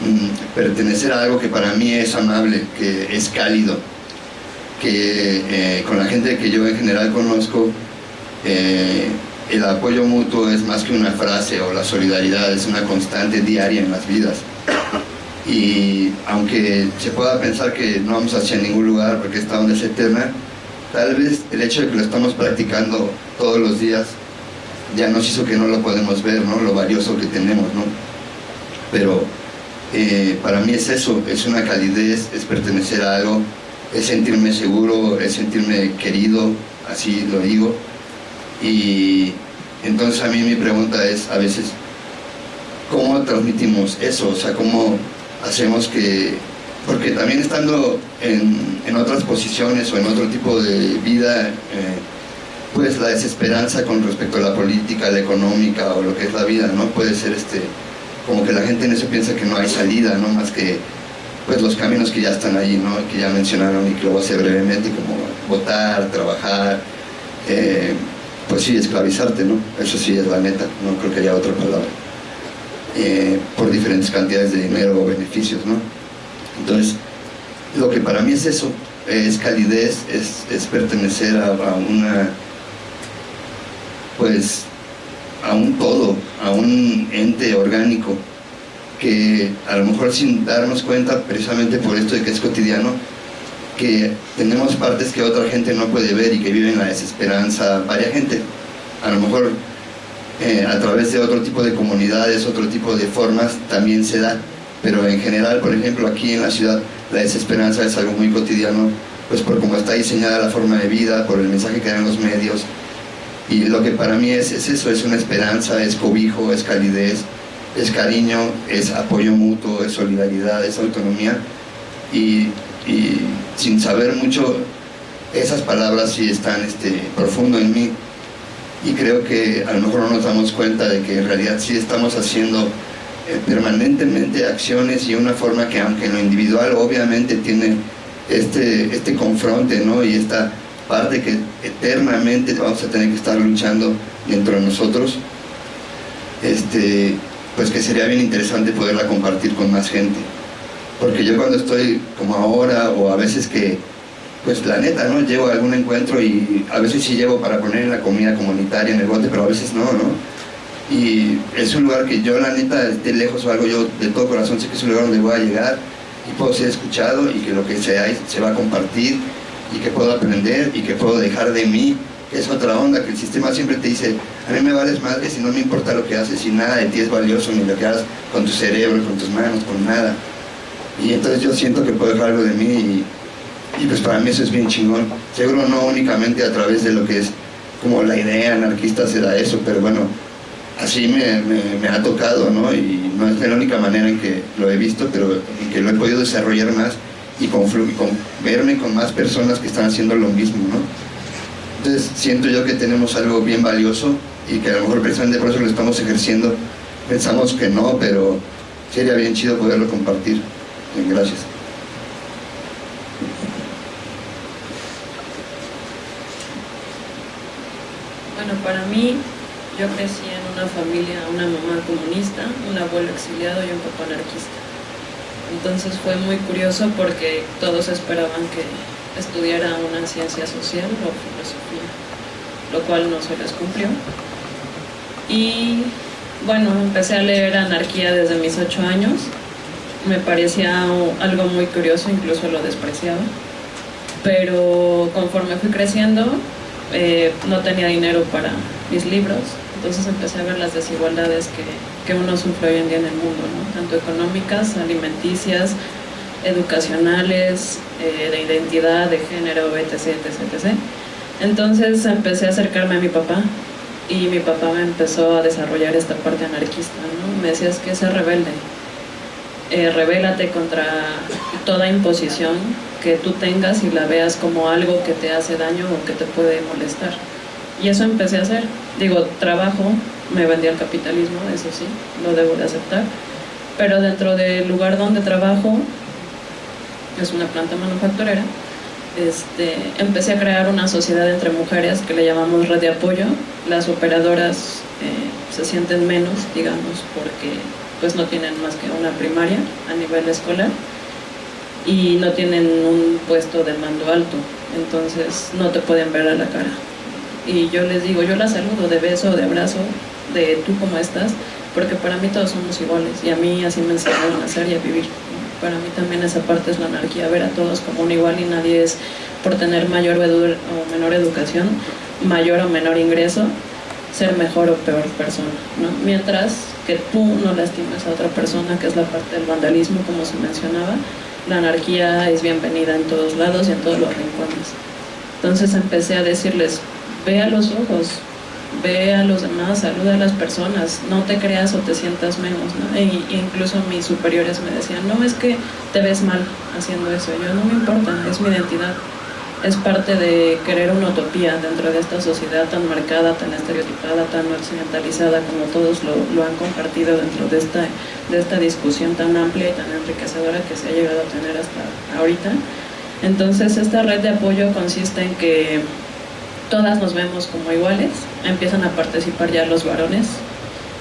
mm, pertenecer a algo que para mí es amable, que es cálido, que eh, con la gente que yo en general conozco, eh, el apoyo mutuo es más que una frase o la solidaridad es una constante diaria en las vidas. Y aunque se pueda pensar que no vamos hacia ningún lugar porque esta onda es eterna, tal vez el hecho de que lo estamos practicando todos los días ya nos hizo que no lo podemos ver, ¿no? Lo valioso que tenemos, ¿no? Pero eh, para mí es eso, es una calidez, es pertenecer a algo, es sentirme seguro, es sentirme querido, así lo digo. Y entonces a mí mi pregunta es a veces, ¿cómo transmitimos eso? O sea, ¿cómo hacemos que... Porque también estando en, en otras posiciones o en otro tipo de vida, eh, pues la desesperanza con respecto a la política, la económica o lo que es la vida, ¿no? Puede ser este, como que la gente en eso piensa que no hay salida, ¿no? Más que pues los caminos que ya están ahí, ¿no? Que ya mencionaron y que lo voy a hacer brevemente, como votar, trabajar, eh, pues sí, esclavizarte, ¿no? Eso sí es la neta, no creo que haya otra palabra. Eh, por diferentes cantidades de dinero o beneficios, ¿no? Entonces, lo que para mí es eso, es calidez, es, pertenecer a, a una pues a un todo, a un ente orgánico que a lo mejor sin darnos cuenta, precisamente por esto de que es cotidiano, que tenemos partes que otra gente no puede ver y que viven la desesperanza, varia gente, a lo mejor eh, a través de otro tipo de comunidades, otro tipo de formas también se da, pero en general, por ejemplo, aquí en la ciudad la desesperanza es algo muy cotidiano, pues por cómo está diseñada la forma de vida, por el mensaje que dan los medios, y lo que para mí es, es eso, es una esperanza, es cobijo, es calidez, es cariño, es apoyo mutuo, es solidaridad, es autonomía. Y, y sin saber mucho, esas palabras sí están este, profundo en mí. Y creo que a lo mejor no nos damos cuenta de que en realidad sí estamos haciendo eh, permanentemente acciones y una forma que aunque en lo individual obviamente tiene este, este confronte ¿no? y esta parte que eternamente vamos a tener que estar luchando dentro de nosotros, este, pues que sería bien interesante poderla compartir con más gente. Porque yo cuando estoy como ahora, o a veces que, pues la neta, ¿no? Llevo a algún encuentro y a veces sí llevo para poner la comida comunitaria en el bote, pero a veces no, ¿no? Y es un lugar que yo la neta esté lejos o algo, yo de todo corazón sé que es un lugar donde voy a llegar y puedo ser escuchado y que lo que sea se va a compartir y que puedo aprender y que puedo dejar de mí, es otra onda, que el sistema siempre te dice, a mí me vales madre si no me importa lo que haces y nada de ti es valioso, ni lo que hagas con tu cerebro, con tus manos, con nada. Y entonces yo siento que puedo dejar algo de mí y, pues para mí eso es bien chingón. Seguro no únicamente a través de lo que es como la idea anarquista se da eso, pero bueno, así me, ha tocado, ¿no? Y no es la única manera en que lo he visto, pero en que lo he podido desarrollar más y con, con verme con más personas que están haciendo lo mismo, ¿no? Entonces siento yo que tenemos algo bien valioso y que a lo mejor precisamente por eso lo estamos ejerciendo. Pensamos que no, pero sería bien chido poderlo compartir. Gracias. Bueno, para mí, yo crecí en una familia, una mamá comunista, un abuelo exiliado y un papá anarquista. Entonces fue muy curioso porque todos esperaban que estudiara una ciencia social o filosofía, lo cual no se les cumplió. Y bueno, empecé a leer anarquía desde mis ocho años. Me parecía algo muy curioso, incluso lo despreciaba. Pero conforme fui creciendo, eh, no tenía dinero para mis libros, entonces empecé a ver las desigualdades que, que uno sufre hoy en día en el mundo, tanto económicas, alimenticias, educacionales, eh, de identidad, de género, etc, etc, etc. Entonces empecé a acercarme a mi papá y mi papá me empezó a desarrollar esta parte anarquista, ¿no? Me decía, es que ser rebelde, eh, rebélate contra toda imposición que tú tengas y la veas como algo que te hace daño o que te puede molestar. Y eso empecé a hacer. Digo, trabajo, me vendí al capitalismo, eso sí, lo debo de aceptar. Pero dentro del lugar donde trabajo, es una planta manufacturera, este, empecé a crear una sociedad entre mujeres que le llamamos red de apoyo. Las operadoras eh, se sienten menos, digamos, porque pues no tienen más que una primaria a nivel escolar y no tienen un puesto de mando alto, entonces no te pueden ver a la cara y yo les digo, yo la saludo de beso, de abrazo, de tú cómo estás, porque para mí todos somos iguales y a mí así me enseñaron a ser y a vivir. Para mí también esa parte es la anarquía, ver a todos como un igual y nadie es por tener mayor o menor educación, mayor o menor ingreso, ser mejor o peor persona, ¿no? Mientras que tú no lastimes a otra persona, que es la parte del vandalismo, como se mencionaba, la anarquía es bienvenida en todos lados y en todos los rincones. Entonces empecé a decirles, ve a los ojos, ve a los demás, saluda a las personas, no te creas o te sientas menos, ¿no? E incluso mis superiores me decían, no, es que te ves mal haciendo eso, yo no me importa, es mi identidad es parte de querer una utopía dentro de esta sociedad tan marcada, tan estereotipada, tan occidentalizada como todos lo, lo, han compartido dentro de esta, de esta discusión tan amplia y tan enriquecedora que se ha llegado a tener hasta ahorita. Entonces esta red de apoyo consiste en que todas nos vemos como iguales, empiezan a participar ya los varones,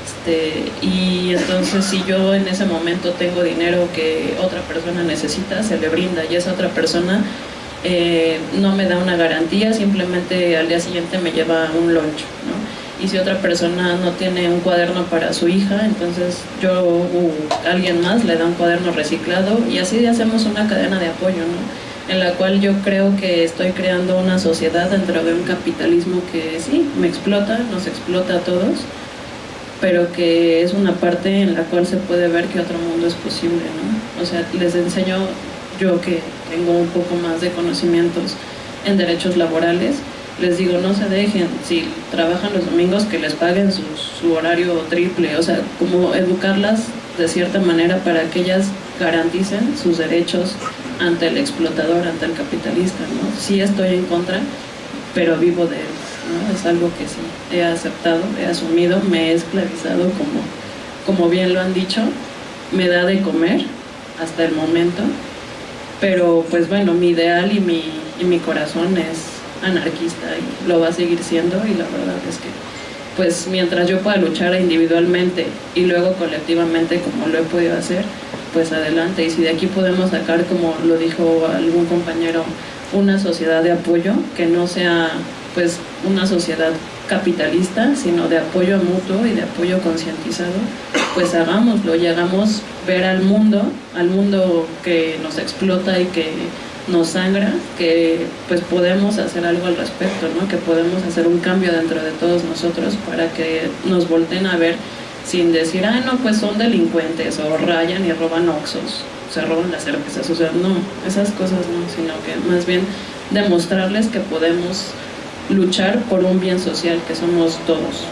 este, y entonces si yo en ese momento tengo dinero que otra persona necesita, se le brinda y esa otra persona eh, no me da una garantía, simplemente al día siguiente me lleva un lunch, ¿no? Y si otra persona no tiene un cuaderno para su hija, entonces yo o alguien más le da un cuaderno reciclado y así hacemos una cadena de apoyo, ¿no? En la cual yo creo que estoy creando una sociedad dentro de un capitalismo que sí, me explota, nos explota a todos, pero que es una parte en la cual se puede ver que otro mundo es posible, ¿no? O sea, les enseño yo que tengo un poco más de conocimientos en derechos laborales, les digo, no se dejen, si trabajan los domingos, que les paguen su, su, horario triple, o sea, como educarlas de cierta manera para que ellas garanticen sus derechos ante el explotador, ante el capitalista, ¿no? Sí estoy en contra, pero vivo de él, ¿no? Es algo que sí he aceptado, he asumido, me he esclavizado, como, como bien lo han dicho, me da de comer hasta el momento, pero pues bueno, mi ideal y mi, y mi corazón es anarquista y lo va a seguir siendo y la verdad es que pues mientras yo pueda luchar individualmente y luego colectivamente como lo he podido hacer, pues adelante. Y si de aquí podemos sacar, como lo dijo algún compañero, una sociedad de apoyo, que no sea pues una sociedad capitalista, sino de apoyo mutuo y de apoyo concientizado, pues hagámoslo y hagamos ver al mundo, al mundo que nos explota y que nos sangra, que pues podemos hacer algo al respecto, ¿no? que podemos hacer un cambio dentro de todos nosotros para que nos volten a ver sin decir, ah, no, pues son delincuentes o rayan y roban oxos, se roban las cervezas, o sea, no, esas cosas no, sino que más bien demostrarles que podemos luchar por un bien social que somos todos.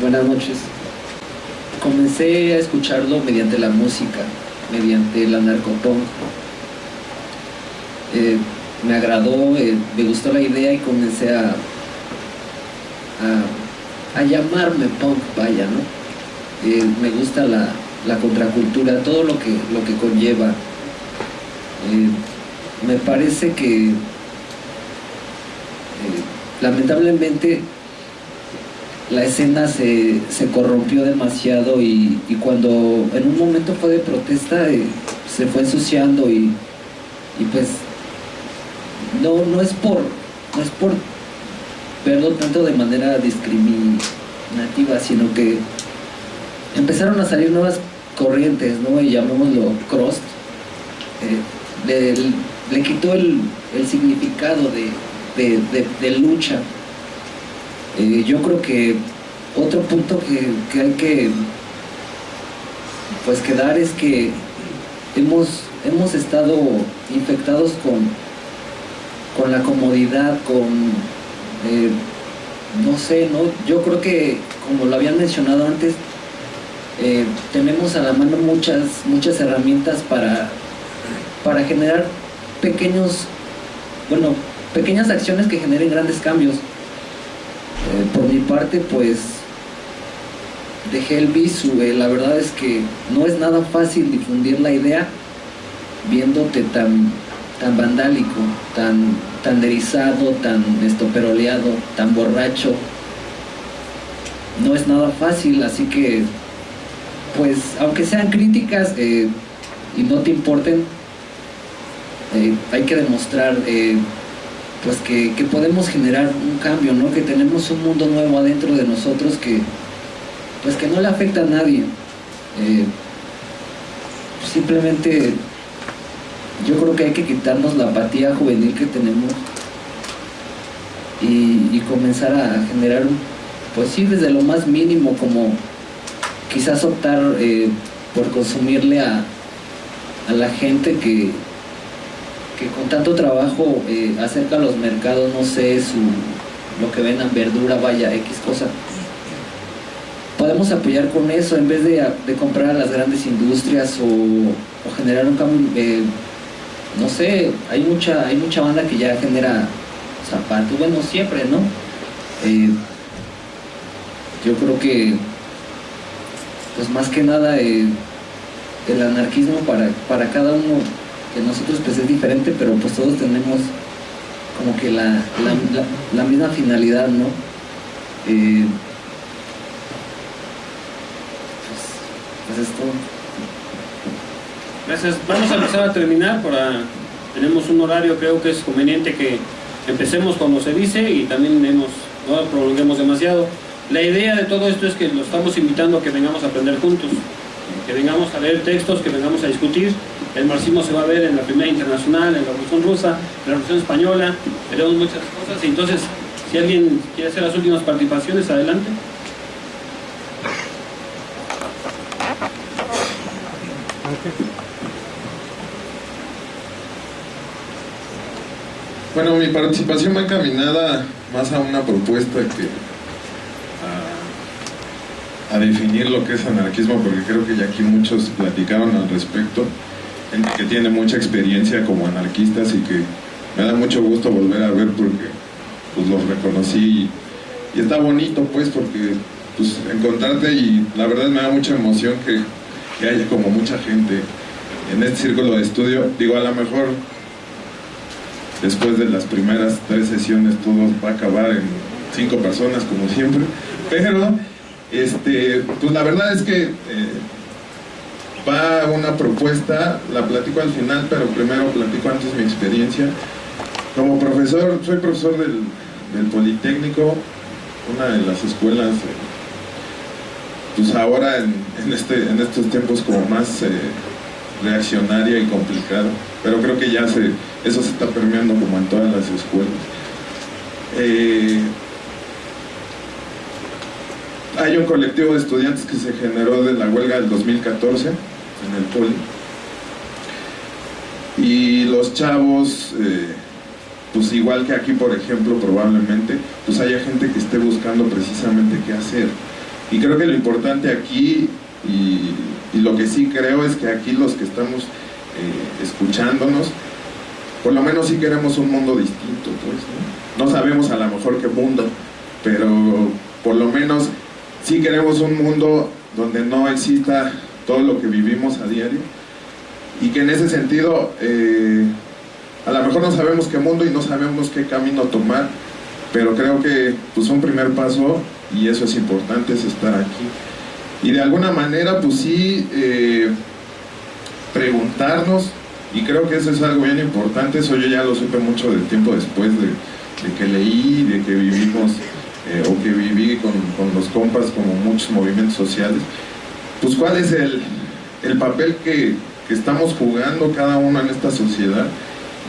Buenas noches. Comencé a escucharlo mediante la música, mediante la narcotón. Eh, me agradó, eh, me gustó la idea y comencé a, a, llamarme punk, vaya, ¿no? Eh, me gusta la, contracultura, todo lo que, lo que conlleva. me parece que lamentablemente la escena se, corrompió demasiado y, cuando en un momento fue de protesta eh, se fue ensuciando y, pues no, no es por no es por verlo tanto de manera discriminativa sino que empezaron a salir nuevas corrientes ¿no? y llamémoslo cross eh, le, quitó el, significado de lucha eh, yo creo que otro punto que, hay que pues quedar es que hemos, hemos estado infectados con, con la comodidad, con eh, no sé, ¿no? Yo creo que como lo habían mencionado antes, eh, tenemos a la mano muchas, muchas herramientas para, para generar pequeños, bueno, pequeñas acciones que generen grandes cambios. Eh, por mi parte, pues dejé el visu. la verdad es que no es nada fácil difundir la idea viéndote tan, tan vandálico, tan, tan derizado, tan estoperoleado, tan borracho. No es nada fácil, así que, pues, aunque sean críticas eh, y no te importen, eh, hay que demostrar pues que, podemos generar un cambio, ¿no? Que tenemos un mundo nuevo adentro de nosotros que, pues que no le afecta a nadie. Eh, simplemente yo creo que hay que quitarnos la apatía juvenil que tenemos y, comenzar a generar, pues sí, desde lo más mínimo, como quizás optar eh, por consumirle a, a la gente que, que con tanto trabajo eh, acerca a los mercados, no sé, su, lo que vendan, verdura, vaya, X cosa. Podemos apoyar con eso en vez de, comprar a las grandes industrias o, generar un cambio, eh, no sé, hay mucha, hay mucha banda que ya genera zapatos, bueno, siempre, ¿no? Eh, yo creo que, pues más que nada, el anarquismo para, para cada uno nosotros pues es diferente, pero pues todos tenemos como que la, la, misma finalidad, ¿no? Eh, pues, pues, es todo. Gracias. Vamos a empezar a terminar. Para, tenemos un horario, creo que es conveniente que empecemos cuando se dice y también no prolonguemos demasiado. La idea de todo esto es que lo estamos invitando a que vengamos a aprender juntos, que vengamos a leer textos, que vengamos a discutir el marxismo se va a ver en la Primera Internacional, en la Revolución Rusa, en la Revolución Española, veremos muchas cosas. Y entonces, si alguien quiere hacer las últimas participaciones, adelante. Bueno, mi participación va encaminada más a una propuesta que a, definir lo que es anarquismo, porque creo que ya aquí muchos platicaron al respecto que tiene mucha experiencia como anarquistas y que me da mucho gusto volver a ver porque pues los reconocí y, está bonito pues porque pues encontrarte y la verdad me da mucha emoción que, que haya como mucha gente en este círculo de estudio. Digo, a lo mejor después de las primeras tres sesiones todo va a acabar en cinco personas como siempre, pero este, pues la verdad es que eh, va una propuesta, la platico al final, pero primero platico antes mi experiencia. Como profesor, soy profesor del, Politécnico, una de las escuelas, eh, pues ahora en, este, en estos tiempos como más eh, reaccionaria y complicada, pero creo que ya se, eso se está permeando como en todas las escuelas. Hay un colectivo de estudiantes que se generó de la huelga del 2014 en el poli. Y los chavos, eh, pues igual que aquí, por ejemplo, probablemente, pues haya gente que esté buscando precisamente qué hacer. Y creo que lo importante aquí, y, lo que sí creo es que aquí los que estamos eh, escuchándonos, por lo menos sí queremos un mundo distinto, pues, ¿no? no sabemos a lo mejor qué mundo, pero por lo menos sí queremos un mundo donde no exista todo lo que vivimos a diario y que en ese sentido eh, a lo mejor no sabemos qué mundo y no sabemos qué camino tomar pero creo que pues un primer paso y eso es importante es estar aquí. Y de alguna manera pues sí eh, preguntarnos y creo que eso es algo bien importante eso yo ya lo supe mucho del tiempo después de, que leí de que vivimos eh, o que viví con, con los compas como muchos movimientos sociales pues cuál es el, papel que, estamos jugando cada uno en esta sociedad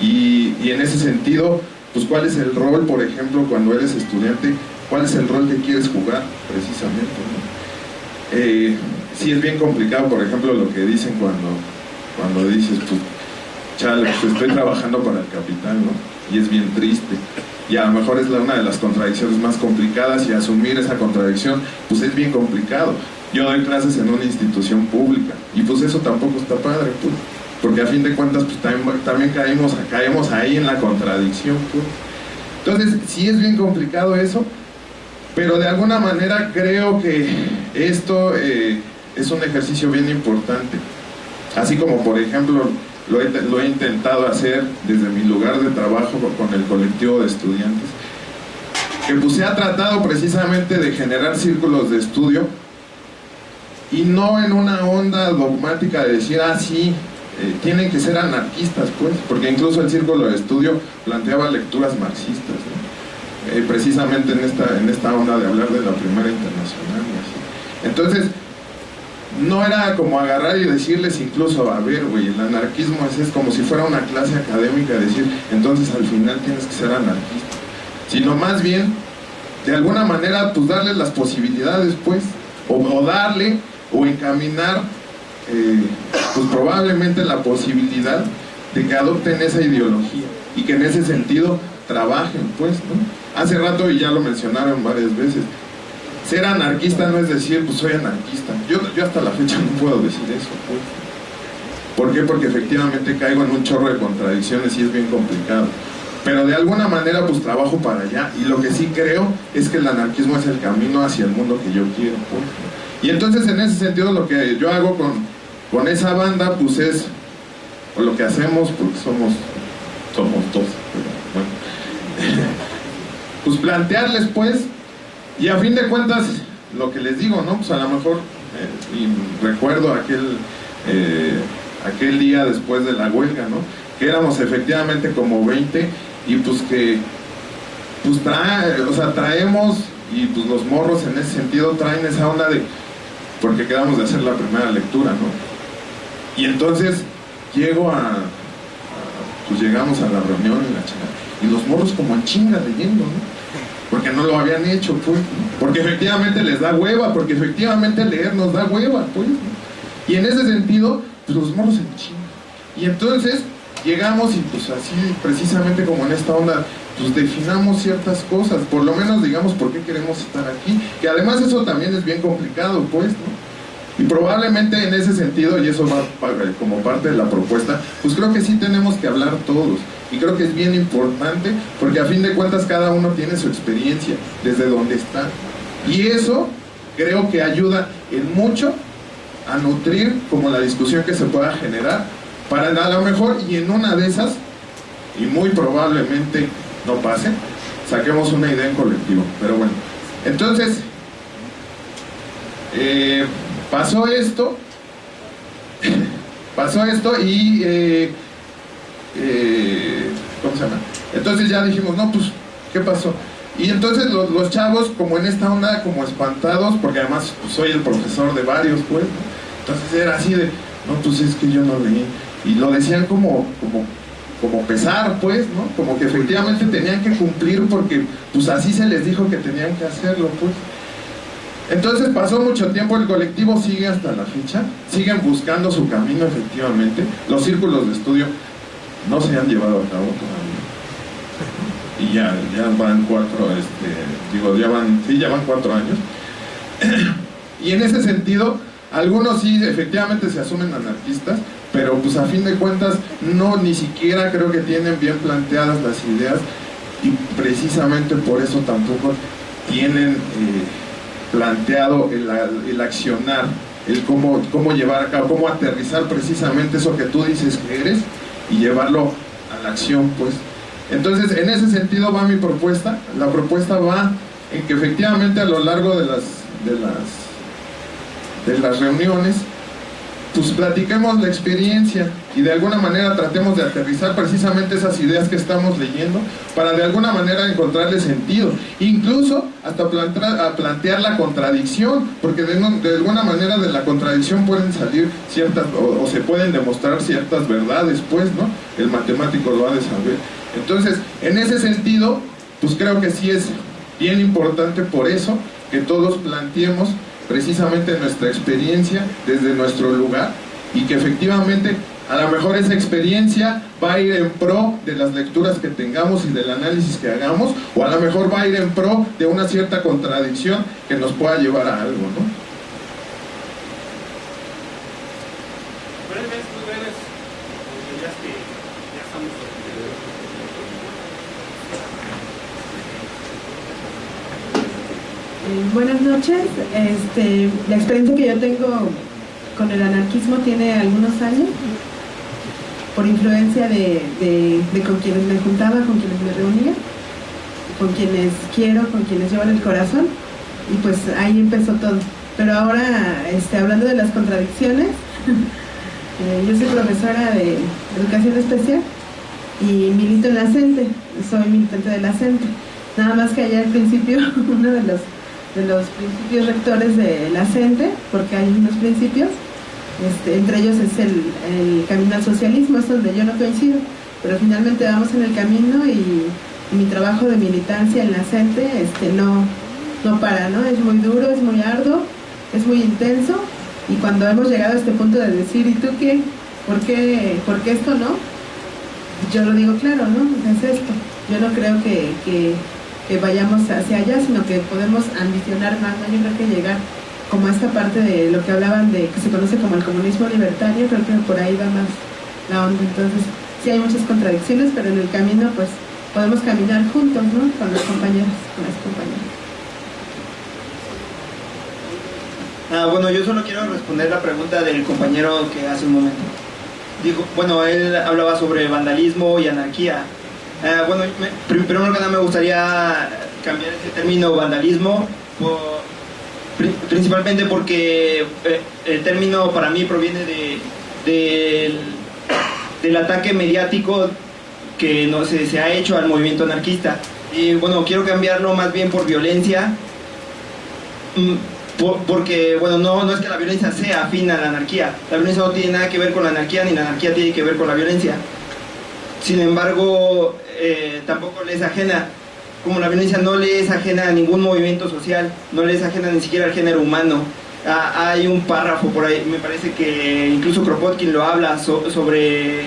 y, en ese sentido, pues cuál es el rol, por ejemplo, cuando eres estudiante, cuál es el rol que quieres jugar precisamente. Eh, sí es bien complicado, por ejemplo, lo que dicen cuando, cuando dices, pues, chale, pues estoy trabajando para el capital, ¿no? Y es bien triste. Y a lo mejor es una de las contradicciones más complicadas y asumir esa contradicción, pues es bien complicado yo doy clases en una institución pública y pues eso tampoco está padre, porque a fin de cuentas pues también, caemos, caemos ahí en la contradicción. Entonces sí es bien complicado eso, pero de alguna manera creo que esto eh, es un ejercicio bien importante. Así como por ejemplo lo he, lo he intentado hacer desde mi lugar de trabajo con el colectivo de estudiantes, que pues se ha tratado precisamente de generar círculos de estudio y no en una onda dogmática de decir, ah, sí, eh, tienen que ser anarquistas, pues, porque incluso el Círculo de Estudio planteaba lecturas marxistas, eh, precisamente en esta, en esta onda de hablar de la Primera Internacional. Entonces, no era como agarrar y decirles incluso, a ver, güey, el anarquismo es, es como si fuera una clase académica, decir, entonces al final tienes que ser anarquista. Sino más bien, de alguna manera, pues darles las posibilidades, pues, o, darle o encaminar, eh, pues probablemente la posibilidad de que adopten esa ideología y que en ese sentido trabajen, pues, ¿no? Hace rato, y ya lo mencionaron varias veces, ser anarquista no es decir, pues soy anarquista. Yo, yo hasta la fecha no puedo decir eso, pues. ¿Por qué? Porque efectivamente caigo en un chorro de contradicciones y es bien complicado. Pero de alguna manera pues trabajo para allá y lo que sí creo es que el anarquismo es el camino hacia el mundo que yo quiero. pues. Y entonces en ese sentido lo que yo hago con, con esa banda pues es, o lo que hacemos porque somos, somos dos, pero bueno. [laughs] pues plantearles pues y a fin de cuentas, lo que les digo, ¿no? Pues a lo mejor, eh, recuerdo aquel, eh, aquel día después de la huelga, ¿no? Que éramos efectivamente como 20 y pues que, pues traemos y pues los morros en ese sentido traen esa onda de, porque quedamos de hacer la primera lectura, ¿no? Y entonces llego a, pues llegamos a la reunión y la y los morros como en chinga leyendo, ¿no? Porque no lo habían hecho, pues, porque efectivamente les da hueva, porque efectivamente leer nos da hueva, pues, y en ese sentido, pues los morros en chinga. Y entonces llegamos y pues así, precisamente como en esta onda, pues definamos ciertas cosas, por lo menos digamos por qué queremos estar aquí, que además eso también es bien complicado, pues, ¿no? Y probablemente en ese sentido, y eso va como parte de la propuesta, pues creo que sí tenemos que hablar todos. Y creo que es bien importante porque a fin de cuentas cada uno tiene su experiencia desde donde está. Y eso creo que ayuda en mucho a nutrir como la discusión que se pueda generar para a lo mejor y en una de esas, y muy probablemente no pase, saquemos una idea en colectivo. Pero bueno, entonces, eh, pasó esto, [laughs] pasó esto y, eh, eh, ¿cómo se llama? Entonces ya dijimos, no, pues, ¿qué pasó? Y entonces los, chavos, como en esta onda, como espantados, porque además pues, soy el profesor de varios, pues, ¿no? entonces era así de, no, pues es que yo no leí. Y lo decían como, como, como pesar, pues, ¿no? Como que efectivamente tenían que cumplir porque, pues así se les dijo que tenían que hacerlo, pues. Entonces pasó mucho tiempo, el colectivo sigue hasta la fecha, siguen buscando su camino efectivamente, los círculos de estudio no se han llevado a cabo todavía. Y ya, ya van cuatro, este, digo, ya van, sí, ya van cuatro años. [clears throat] y en ese sentido, algunos sí efectivamente se asumen anarquistas, pero pues a fin de cuentas no ni siquiera creo que tienen bien planteadas las ideas y precisamente por eso tampoco tienen eh, planteado el, el accionar, el cómo, cómo llevar a cabo, cómo aterrizar precisamente eso que tú dices que eres y llevarlo a la acción, pues. Entonces, en ese sentido va mi propuesta. La propuesta va en que efectivamente a lo largo de las, de las, de las reuniones, pues platiquemos la experiencia y de alguna manera tratemos de aterrizar precisamente esas ideas que estamos leyendo para de alguna manera encontrarle sentido, incluso hasta plantear, a plantear la contradicción, porque de, de alguna manera de la contradicción pueden salir ciertas, o, o se pueden demostrar ciertas verdades, pues, ¿no? El matemático lo ha de saber. Entonces, en ese sentido, pues creo que sí es bien importante por eso que todos planteemos precisamente nuestra experiencia desde nuestro lugar y que efectivamente a lo mejor esa experiencia va a ir en pro de las lecturas que tengamos y del análisis que hagamos o a lo mejor va a ir en pro de una cierta contradicción que nos pueda llevar a algo, ¿no? breves, muy breves, porque ya es que ya estamos. Eh, Buenas noches. Este, la experiencia que yo tengo con el anarquismo tiene algunos años, por influencia de, de- de con quienes me juntaba, con quienes me reunía, con quienes quiero, con quienes llevan el corazón, y pues ahí empezó todo. Pero ahora, este, hablando de las contradicciones, [laughs] eh, yo soy profesora de educación especial y milito en la CENTE, soy militante de la CENTE. Nada más que allá al principio [laughs] uno de los de los principios rectores de la CENTE, porque hay unos principios, este, entre ellos es el, el, camino al socialismo, es donde yo no coincido, pero finalmente vamos en el camino y, mi trabajo de militancia en la CENTE este, no, no para, ¿no? Es muy duro, es muy arduo, es muy intenso y cuando hemos llegado a este punto de decir, ¿y tú qué? ¿Por qué, ¿por qué esto no? Yo lo digo claro, ¿no? Es esto. Yo no creo que, que vayamos hacia allá, sino que podemos ambicionar más, ¿no? Yo que llegar como a esta parte de lo que hablaban de que se conoce como el comunismo libertario, creo que por ahí va más la onda. Entonces, sí hay muchas contradicciones, pero en el camino pues podemos caminar juntos, ¿no? Con los compañeros, con las compañeras. Ah, bueno, yo solo quiero responder la pregunta del compañero que hace un momento. Dijo, bueno, él hablaba sobre vandalismo y anarquía. Ah, bueno, me, primero que nada me gustaría cambiar ese término vandalismo, principalmente porque eh, el término para mí proviene de, de, del ataque mediático que no se, se ha hecho al movimiento anarquista. Y bueno, quiero cambiarlo más bien por violencia. Por, porque, bueno, no, no es que la violencia sea afín a la anarquía. La violencia no tiene nada que ver con la anarquía, ni la anarquía tiene que ver con la violencia. Sin embargo, eh, tampoco le es ajena. Como la violencia no le es ajena a ningún movimiento social, no le es ajena ni siquiera al género humano. Ah, hay un párrafo por ahí, me parece que incluso Kropotkin lo habla so, sobre...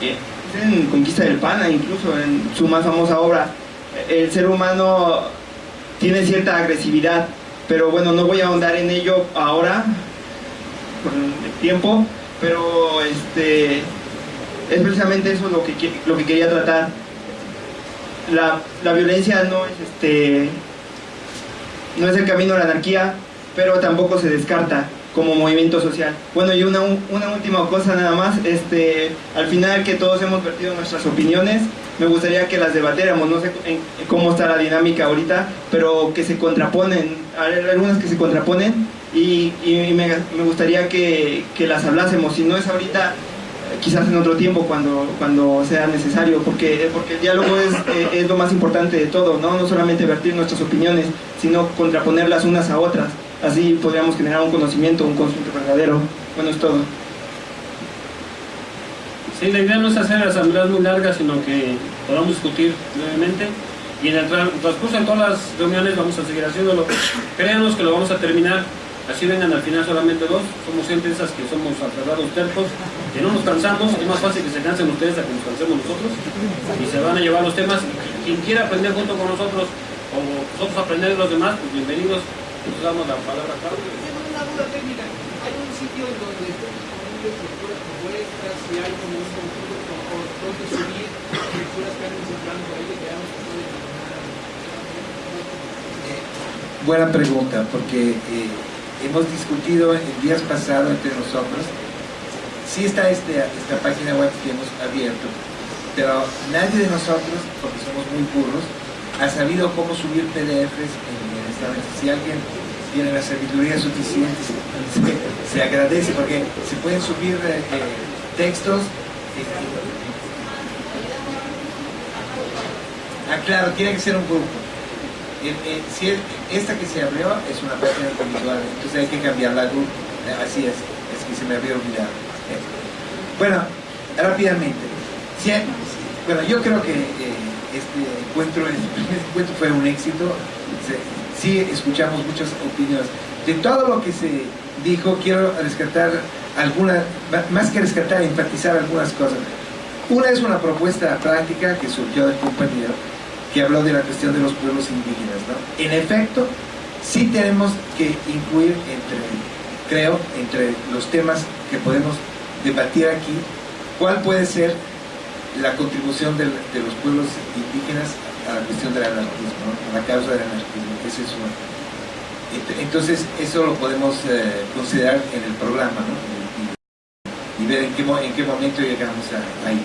Eh, en Conquista del Pana, incluso en su más famosa obra, el ser humano tiene cierta agresividad, pero bueno, no voy a ahondar en ello ahora, con el tiempo, pero este, es precisamente eso lo que, lo que quería tratar. La, la violencia no es, este, no es el camino a la anarquía, pero tampoco se descarta como movimiento social. Bueno, y una, una última cosa nada más, este, al final que todos hemos vertido nuestras opiniones, me gustaría que las debatiéramos, no sé cómo está la dinámica ahorita, pero que se contraponen, hay algunas que se contraponen y, y me, me, gustaría que, que, las hablásemos, si no es ahorita, quizás en otro tiempo cuando, cuando sea necesario, porque, porque el diálogo es, es lo más importante de todo, ¿no? no solamente vertir nuestras opiniones, sino contraponerlas unas a otras así podríamos generar un conocimiento, un conocimiento verdadero. Bueno, es todo. Sí, la idea no es hacer asambleas muy largas, sino que podamos discutir brevemente y en el transcurso de todas las reuniones vamos a seguir haciéndolo. Créanos que lo vamos a terminar, así vengan al final solamente dos, somos gente esas que somos aferrados tercos, que no nos cansamos, es más fácil que se cansen ustedes a que nos cansemos nosotros. Y se van a llevar los temas. Quien quiera aprender junto con nosotros o nosotros aprender de los demás, pues bienvenidos. Pues damos la palabra a Tengo una duda técnica. Hay un sitio en donde lecturas propuestas y hay como un conjunto por donde subir lecturas que han encontrado por ahí que veamos que pueden Buena pregunta, porque eh, hemos discutido en días pasados entre nosotros. Sí está este, esta página web que hemos abierto, pero nadie de nosotros, porque somos muy burros, ha sabido cómo subir PDFs en si alguien tiene la sabiduría suficiente, se, agradece porque se pueden subir eh, textos. Eh, ah, claro, tiene que ser un grupo. Eh, si es, esta que se abrió es una página individual, entonces hay que cambiarla al grupo. Así es, es que se me había olvidado. Bueno, rápidamente. Si, bueno, yo creo que este encuentro, [laughs] este encuentro fue un éxito. Sí escuchamos muchas opiniones. De todo lo que se dijo, quiero rescatar algunas, más que rescatar, enfatizar algunas cosas. Una es una propuesta práctica que surgió del compañero, que habló de la cuestión de los pueblos indígenas. ¿no? En efecto, sí tenemos que incluir entre, creo, entre los temas que podemos debatir aquí, cuál puede ser la contribución de, los pueblos indígenas a la cuestión del anarquismo, ¿no? a la causa del anarquismo. Ese. Entonces, eso lo podemos eh, considerar en el programa ¿no? y, ver en qué, en qué momento llegamos a, ahí.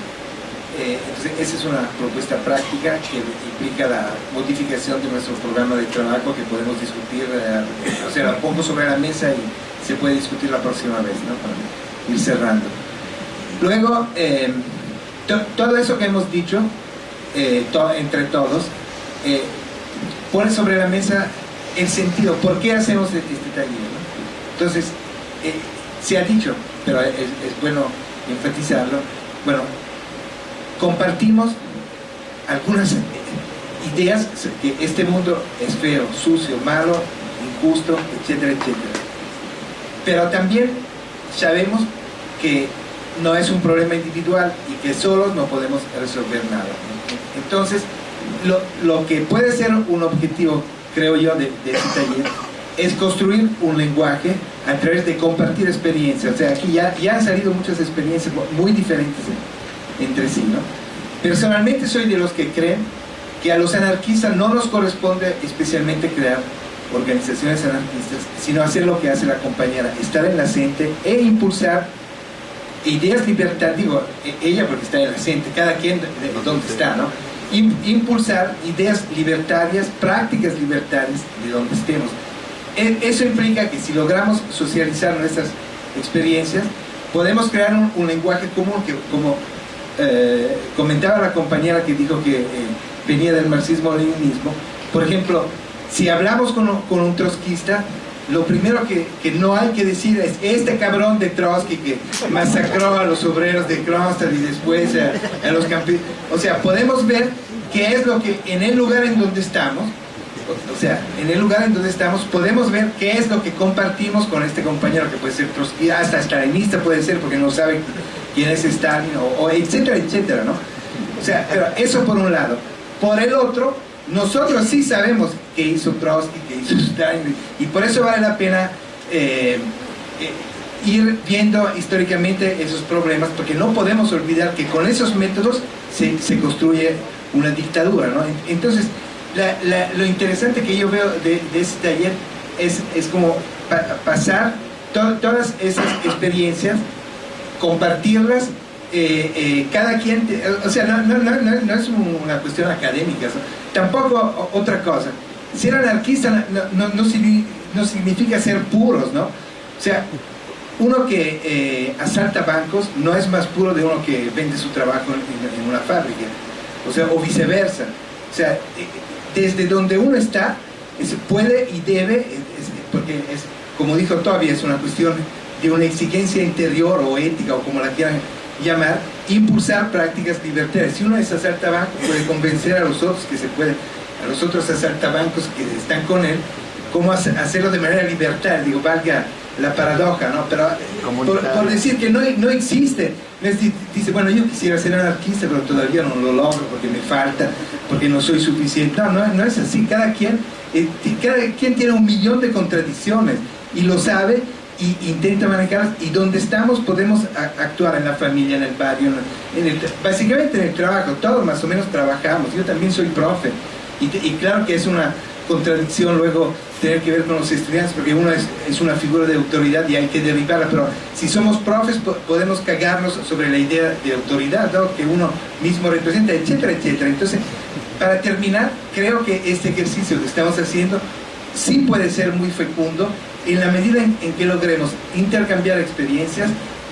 Eh, entonces, esa es una propuesta práctica que implica la modificación de nuestro programa de trabajo que podemos discutir, eh, o sea, la pongo sobre la mesa y se puede discutir la próxima vez, ¿no? para ir cerrando. Luego, eh, to, todo eso que hemos dicho, eh, to, entre todos, eh, pone sobre la mesa el sentido, ¿por qué hacemos este taller? ¿no? Entonces, se ha dicho, pero es, es bueno enfatizarlo, bueno, compartimos algunas ideas que este mundo es feo, sucio, malo, injusto, etcétera, etcétera. Pero también sabemos que no es un problema individual y que solos no podemos resolver nada. Entonces, lo, lo que puede ser un objetivo, creo yo, de, de este taller es construir un lenguaje a través de compartir experiencias. O sea, aquí ya, ya han salido muchas experiencias muy diferentes entre sí, ¿no? Personalmente soy de los que creen que a los anarquistas no nos corresponde especialmente crear organizaciones anarquistas, sino hacer lo que hace la compañera, estar en la CENTE e impulsar ideas libertarias, digo, e, ella porque está en la CENTE, cada quien de, de donde está, ¿no? Impulsar ideas libertarias, prácticas libertarias de donde estemos. E, eso implica que si logramos socializar nuestras experiencias, podemos crear un, un lenguaje común que, como eh, comentaba la compañera que dijo que eh, venía del marxismo-leninismo, por ejemplo, si hablamos con, con un trotskista, lo primero que, que, no hay que decir es este cabrón de Trotsky que masacró a los obreros de Kronstadt y después a, a los campesinos. O sea, podemos ver qué es lo que en el lugar en donde estamos, o sea, en el lugar en donde estamos, podemos ver qué es lo que compartimos con este compañero que puede ser hasta stalinista puede ser porque no sabe quién es Stalin, o, o etcétera, etcétera, ¿no? O sea, pero eso por un lado. Por el otro, nosotros sí sabemos qué hizo Trotsky, qué hizo Stalin, y por eso vale la pena eh, eh, ir viendo históricamente esos problemas, porque no podemos olvidar que con esos métodos se, se construye una dictadura, ¿no? Entonces, la, la, lo interesante que yo veo de, de este taller es, es como pa pasar to todas esas experiencias, compartirlas eh, eh, cada quien, o sea, no, no, no, no, es una cuestión académica, tampoco otra cosa. Ser anarquista no, no, significa ser puros, ¿no? O sea, uno que eh, asalta bancos no es más puro de uno que vende su trabajo en, en una fábrica, o sea, o viceversa. O sea, desde donde uno está, es, puede y debe, porque es, como dijo todavía, es una cuestión de una exigencia interior o ética o como la quieran llamar, impulsar prácticas libertarias. Si uno es asaltabanco, puede convencer a los otros que se pueden, a los otros asaltabancos que están con él, cómo hacerlo de manera libertaria, digo, valga la paradoja, ¿no? Pero por, por, decir que no, no existe, dice, bueno, yo quisiera ser anarquista, pero todavía no lo logro porque me falta, porque no soy suficiente. No, no, no es así, cada quien, eh, cada quien tiene un millón de contradicciones y lo sabe y intenta manejarlas. Y donde estamos podemos actuar en la familia, en el barrio, en el, básicamente en el trabajo, todos más o menos trabajamos, yo también soy profe. Y, y, claro que es una contradicción luego tener que ver con los estudiantes porque uno es, es una figura de autoridad y hay que derribarla, pero si somos profes po podemos cagarnos sobre la idea de autoridad ¿no? que uno mismo representa, etcétera, etcétera. Entonces, para terminar, creo que este ejercicio que estamos haciendo sí puede ser muy fecundo en la medida en, en que logremos intercambiar experiencias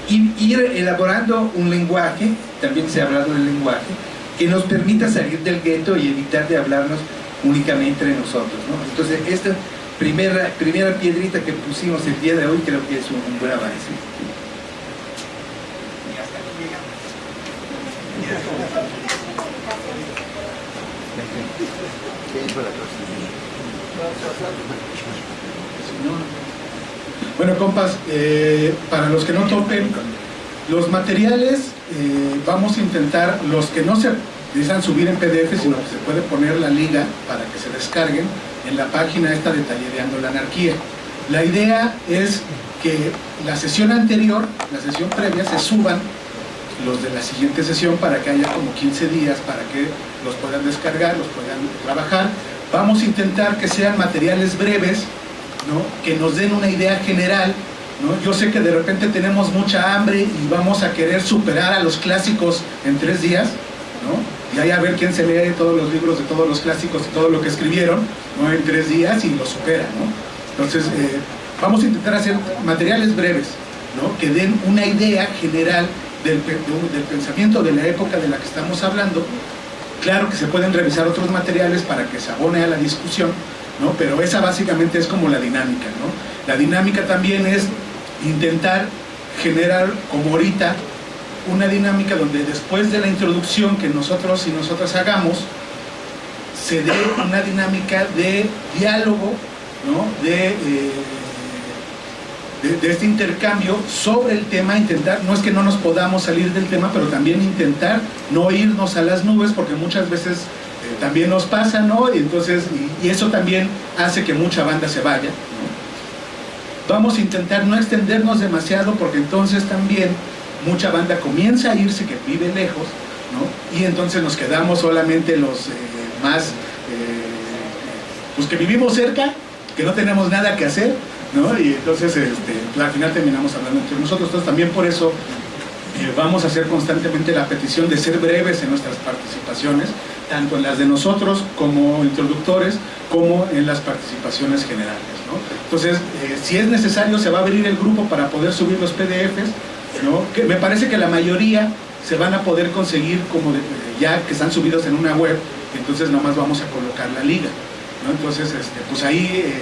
y ir elaborando un lenguaje, también se ha hablado del lenguaje, que nos permita salir del gueto y evitar de hablarnos únicamente entre nosotros. ¿no? Entonces, esta primera, primera piedrita que pusimos el día de hoy creo que es un, buen avance. Bueno, compas, eh, para los que no topen, los materiales eh, vamos a intentar, los que no se necesitan subir en PDF, sino que se puede poner la liga para que se descarguen en la página esta de Tallereando la Anarquía. La idea es que la sesión anterior, la sesión previa, se suban los de la siguiente sesión para que haya como 15 días para que los puedan descargar, los puedan trabajar. Vamos a intentar que sean materiales breves, ¿no? que nos den una idea general. ¿no? Yo sé que de repente tenemos mucha hambre y vamos a querer superar a los clásicos en tres días, ¿no? Y ahí a ver quién se lee todos los libros de todos los clásicos y todo lo que escribieron en tres días y lo supera. ¿no? Entonces, eh, vamos a intentar hacer materiales breves, ¿no? que den una idea general del, pensamiento de la época de la que estamos hablando. Claro que se pueden revisar otros materiales para que se abone a la discusión. Pero esa básicamente es como la dinámica, ¿no? La dinámica también es intentar generar, como ahorita, una dinámica donde después de la introducción que nosotros y nosotras hagamos, se dé una dinámica de diálogo, ¿no? de, eh, de, de este intercambio sobre el tema, intentar, no es que no nos podamos salir del tema, pero también intentar no irnos a las nubes, porque muchas veces eh, también nos pasa, ¿no? Y entonces, y eso también hace que mucha banda se vaya, ¿no? Vamos a intentar no extendernos demasiado, porque entonces también mucha banda comienza a irse que vive lejos, ¿no? Y entonces nos quedamos solamente los eh, más, eh, pues que vivimos cerca, que no tenemos nada que hacer, ¿no? Y entonces este, al final terminamos hablando entre nosotros. Entonces también por eso eh, vamos a hacer constantemente la petición de ser breves en nuestras participaciones, tanto en las de nosotros como introductores, como en las participaciones generales. ¿no? Entonces, eh, si es necesario, se va a abrir el grupo para poder subir los PDFs, ¿no? que me parece que la mayoría se van a poder conseguir como ya que están subidos en una web, entonces nomás vamos a colocar la liga. ¿no? Entonces, este, pues ahí eh,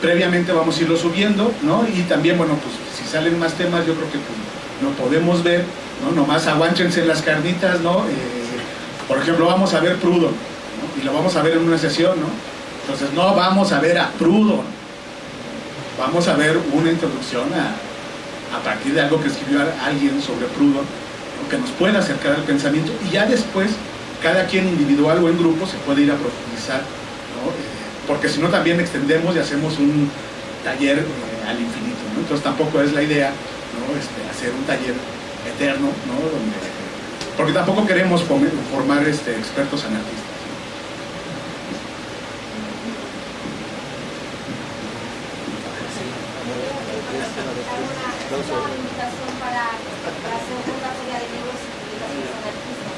previamente vamos a irlo subiendo, ¿no? Y también, bueno, pues si salen más temas, yo creo que pues, lo podemos ver, ¿no? Nomás aguánchense las carnitas, ¿no? Eh, por ejemplo, vamos a ver Prudon, ¿no? Y lo vamos a ver en una sesión, ¿no? Entonces, no vamos a ver a Prudon, vamos a ver una introducción a, a partir de algo que escribió alguien sobre Prudon, ¿no? que nos pueda acercar al pensamiento, y ya después, cada quien individual o en grupo se puede ir a profundizar, ¿no? Eh, porque si no también extendemos y hacemos un taller eh, al infinito. Entonces tampoco es la idea, ¿no? Este, hacer un taller eterno, ¿no? Donde- porque tampoco queremos form- formar este, expertos anarquistas. invitación para, para hacer una feria de libros y publicaciones anarquistas.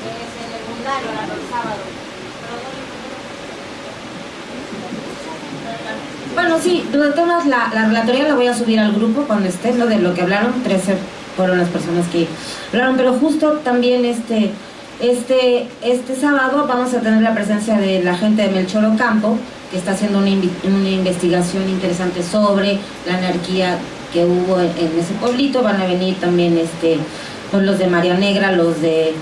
que Es en el Mundario, el sábado. Bueno, sí, todas formas, la, la relatoría la voy a subir al grupo cuando esté, lo de lo que hablaron, 13 fueron las personas que hablaron, pero justo también este, este, este sábado vamos a tener la presencia de la gente de Melchor Ocampo, que está haciendo una, una investigación interesante sobre la anarquía que hubo en, en ese pueblito, van a venir también este, pues, los de María Negra, los de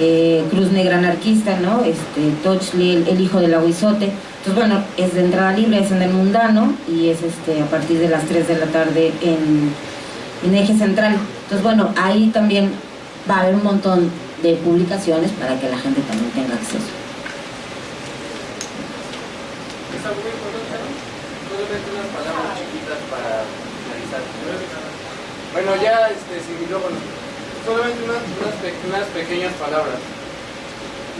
eh, Cruz Negra Anarquista, ¿no? Este, Tochli, el, el hijo del aguizote. Entonces, bueno, es de entrada libre, es en el mundano y es este a partir de las 3 de la tarde en, en eje central. Entonces, bueno, ahí también va a haber un montón de publicaciones para que la gente también tenga acceso. Solamente unas palabras chiquitas para finalizar. Bueno, ya este, sin micrófono. Solamente unas, unas, pe- unas pequeñas palabras.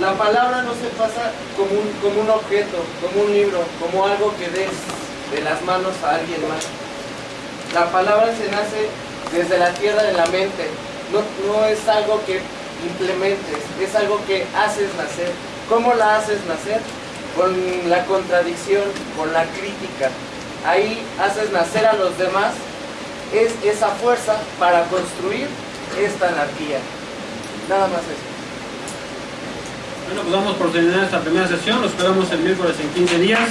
La palabra no se pasa como un, como un objeto, como un libro, como algo que des de las manos a alguien más. La palabra se nace desde la tierra de la mente. No, no es algo que implementes, es algo que haces nacer. ¿Cómo la haces nacer? Con la contradicción, con la crítica. Ahí haces nacer a los demás. Es esa fuerza para construir esta anarquía. Nada más eso. Bueno, pues vamos por terminar esta primera sesión. Los esperamos el miércoles en 15 días.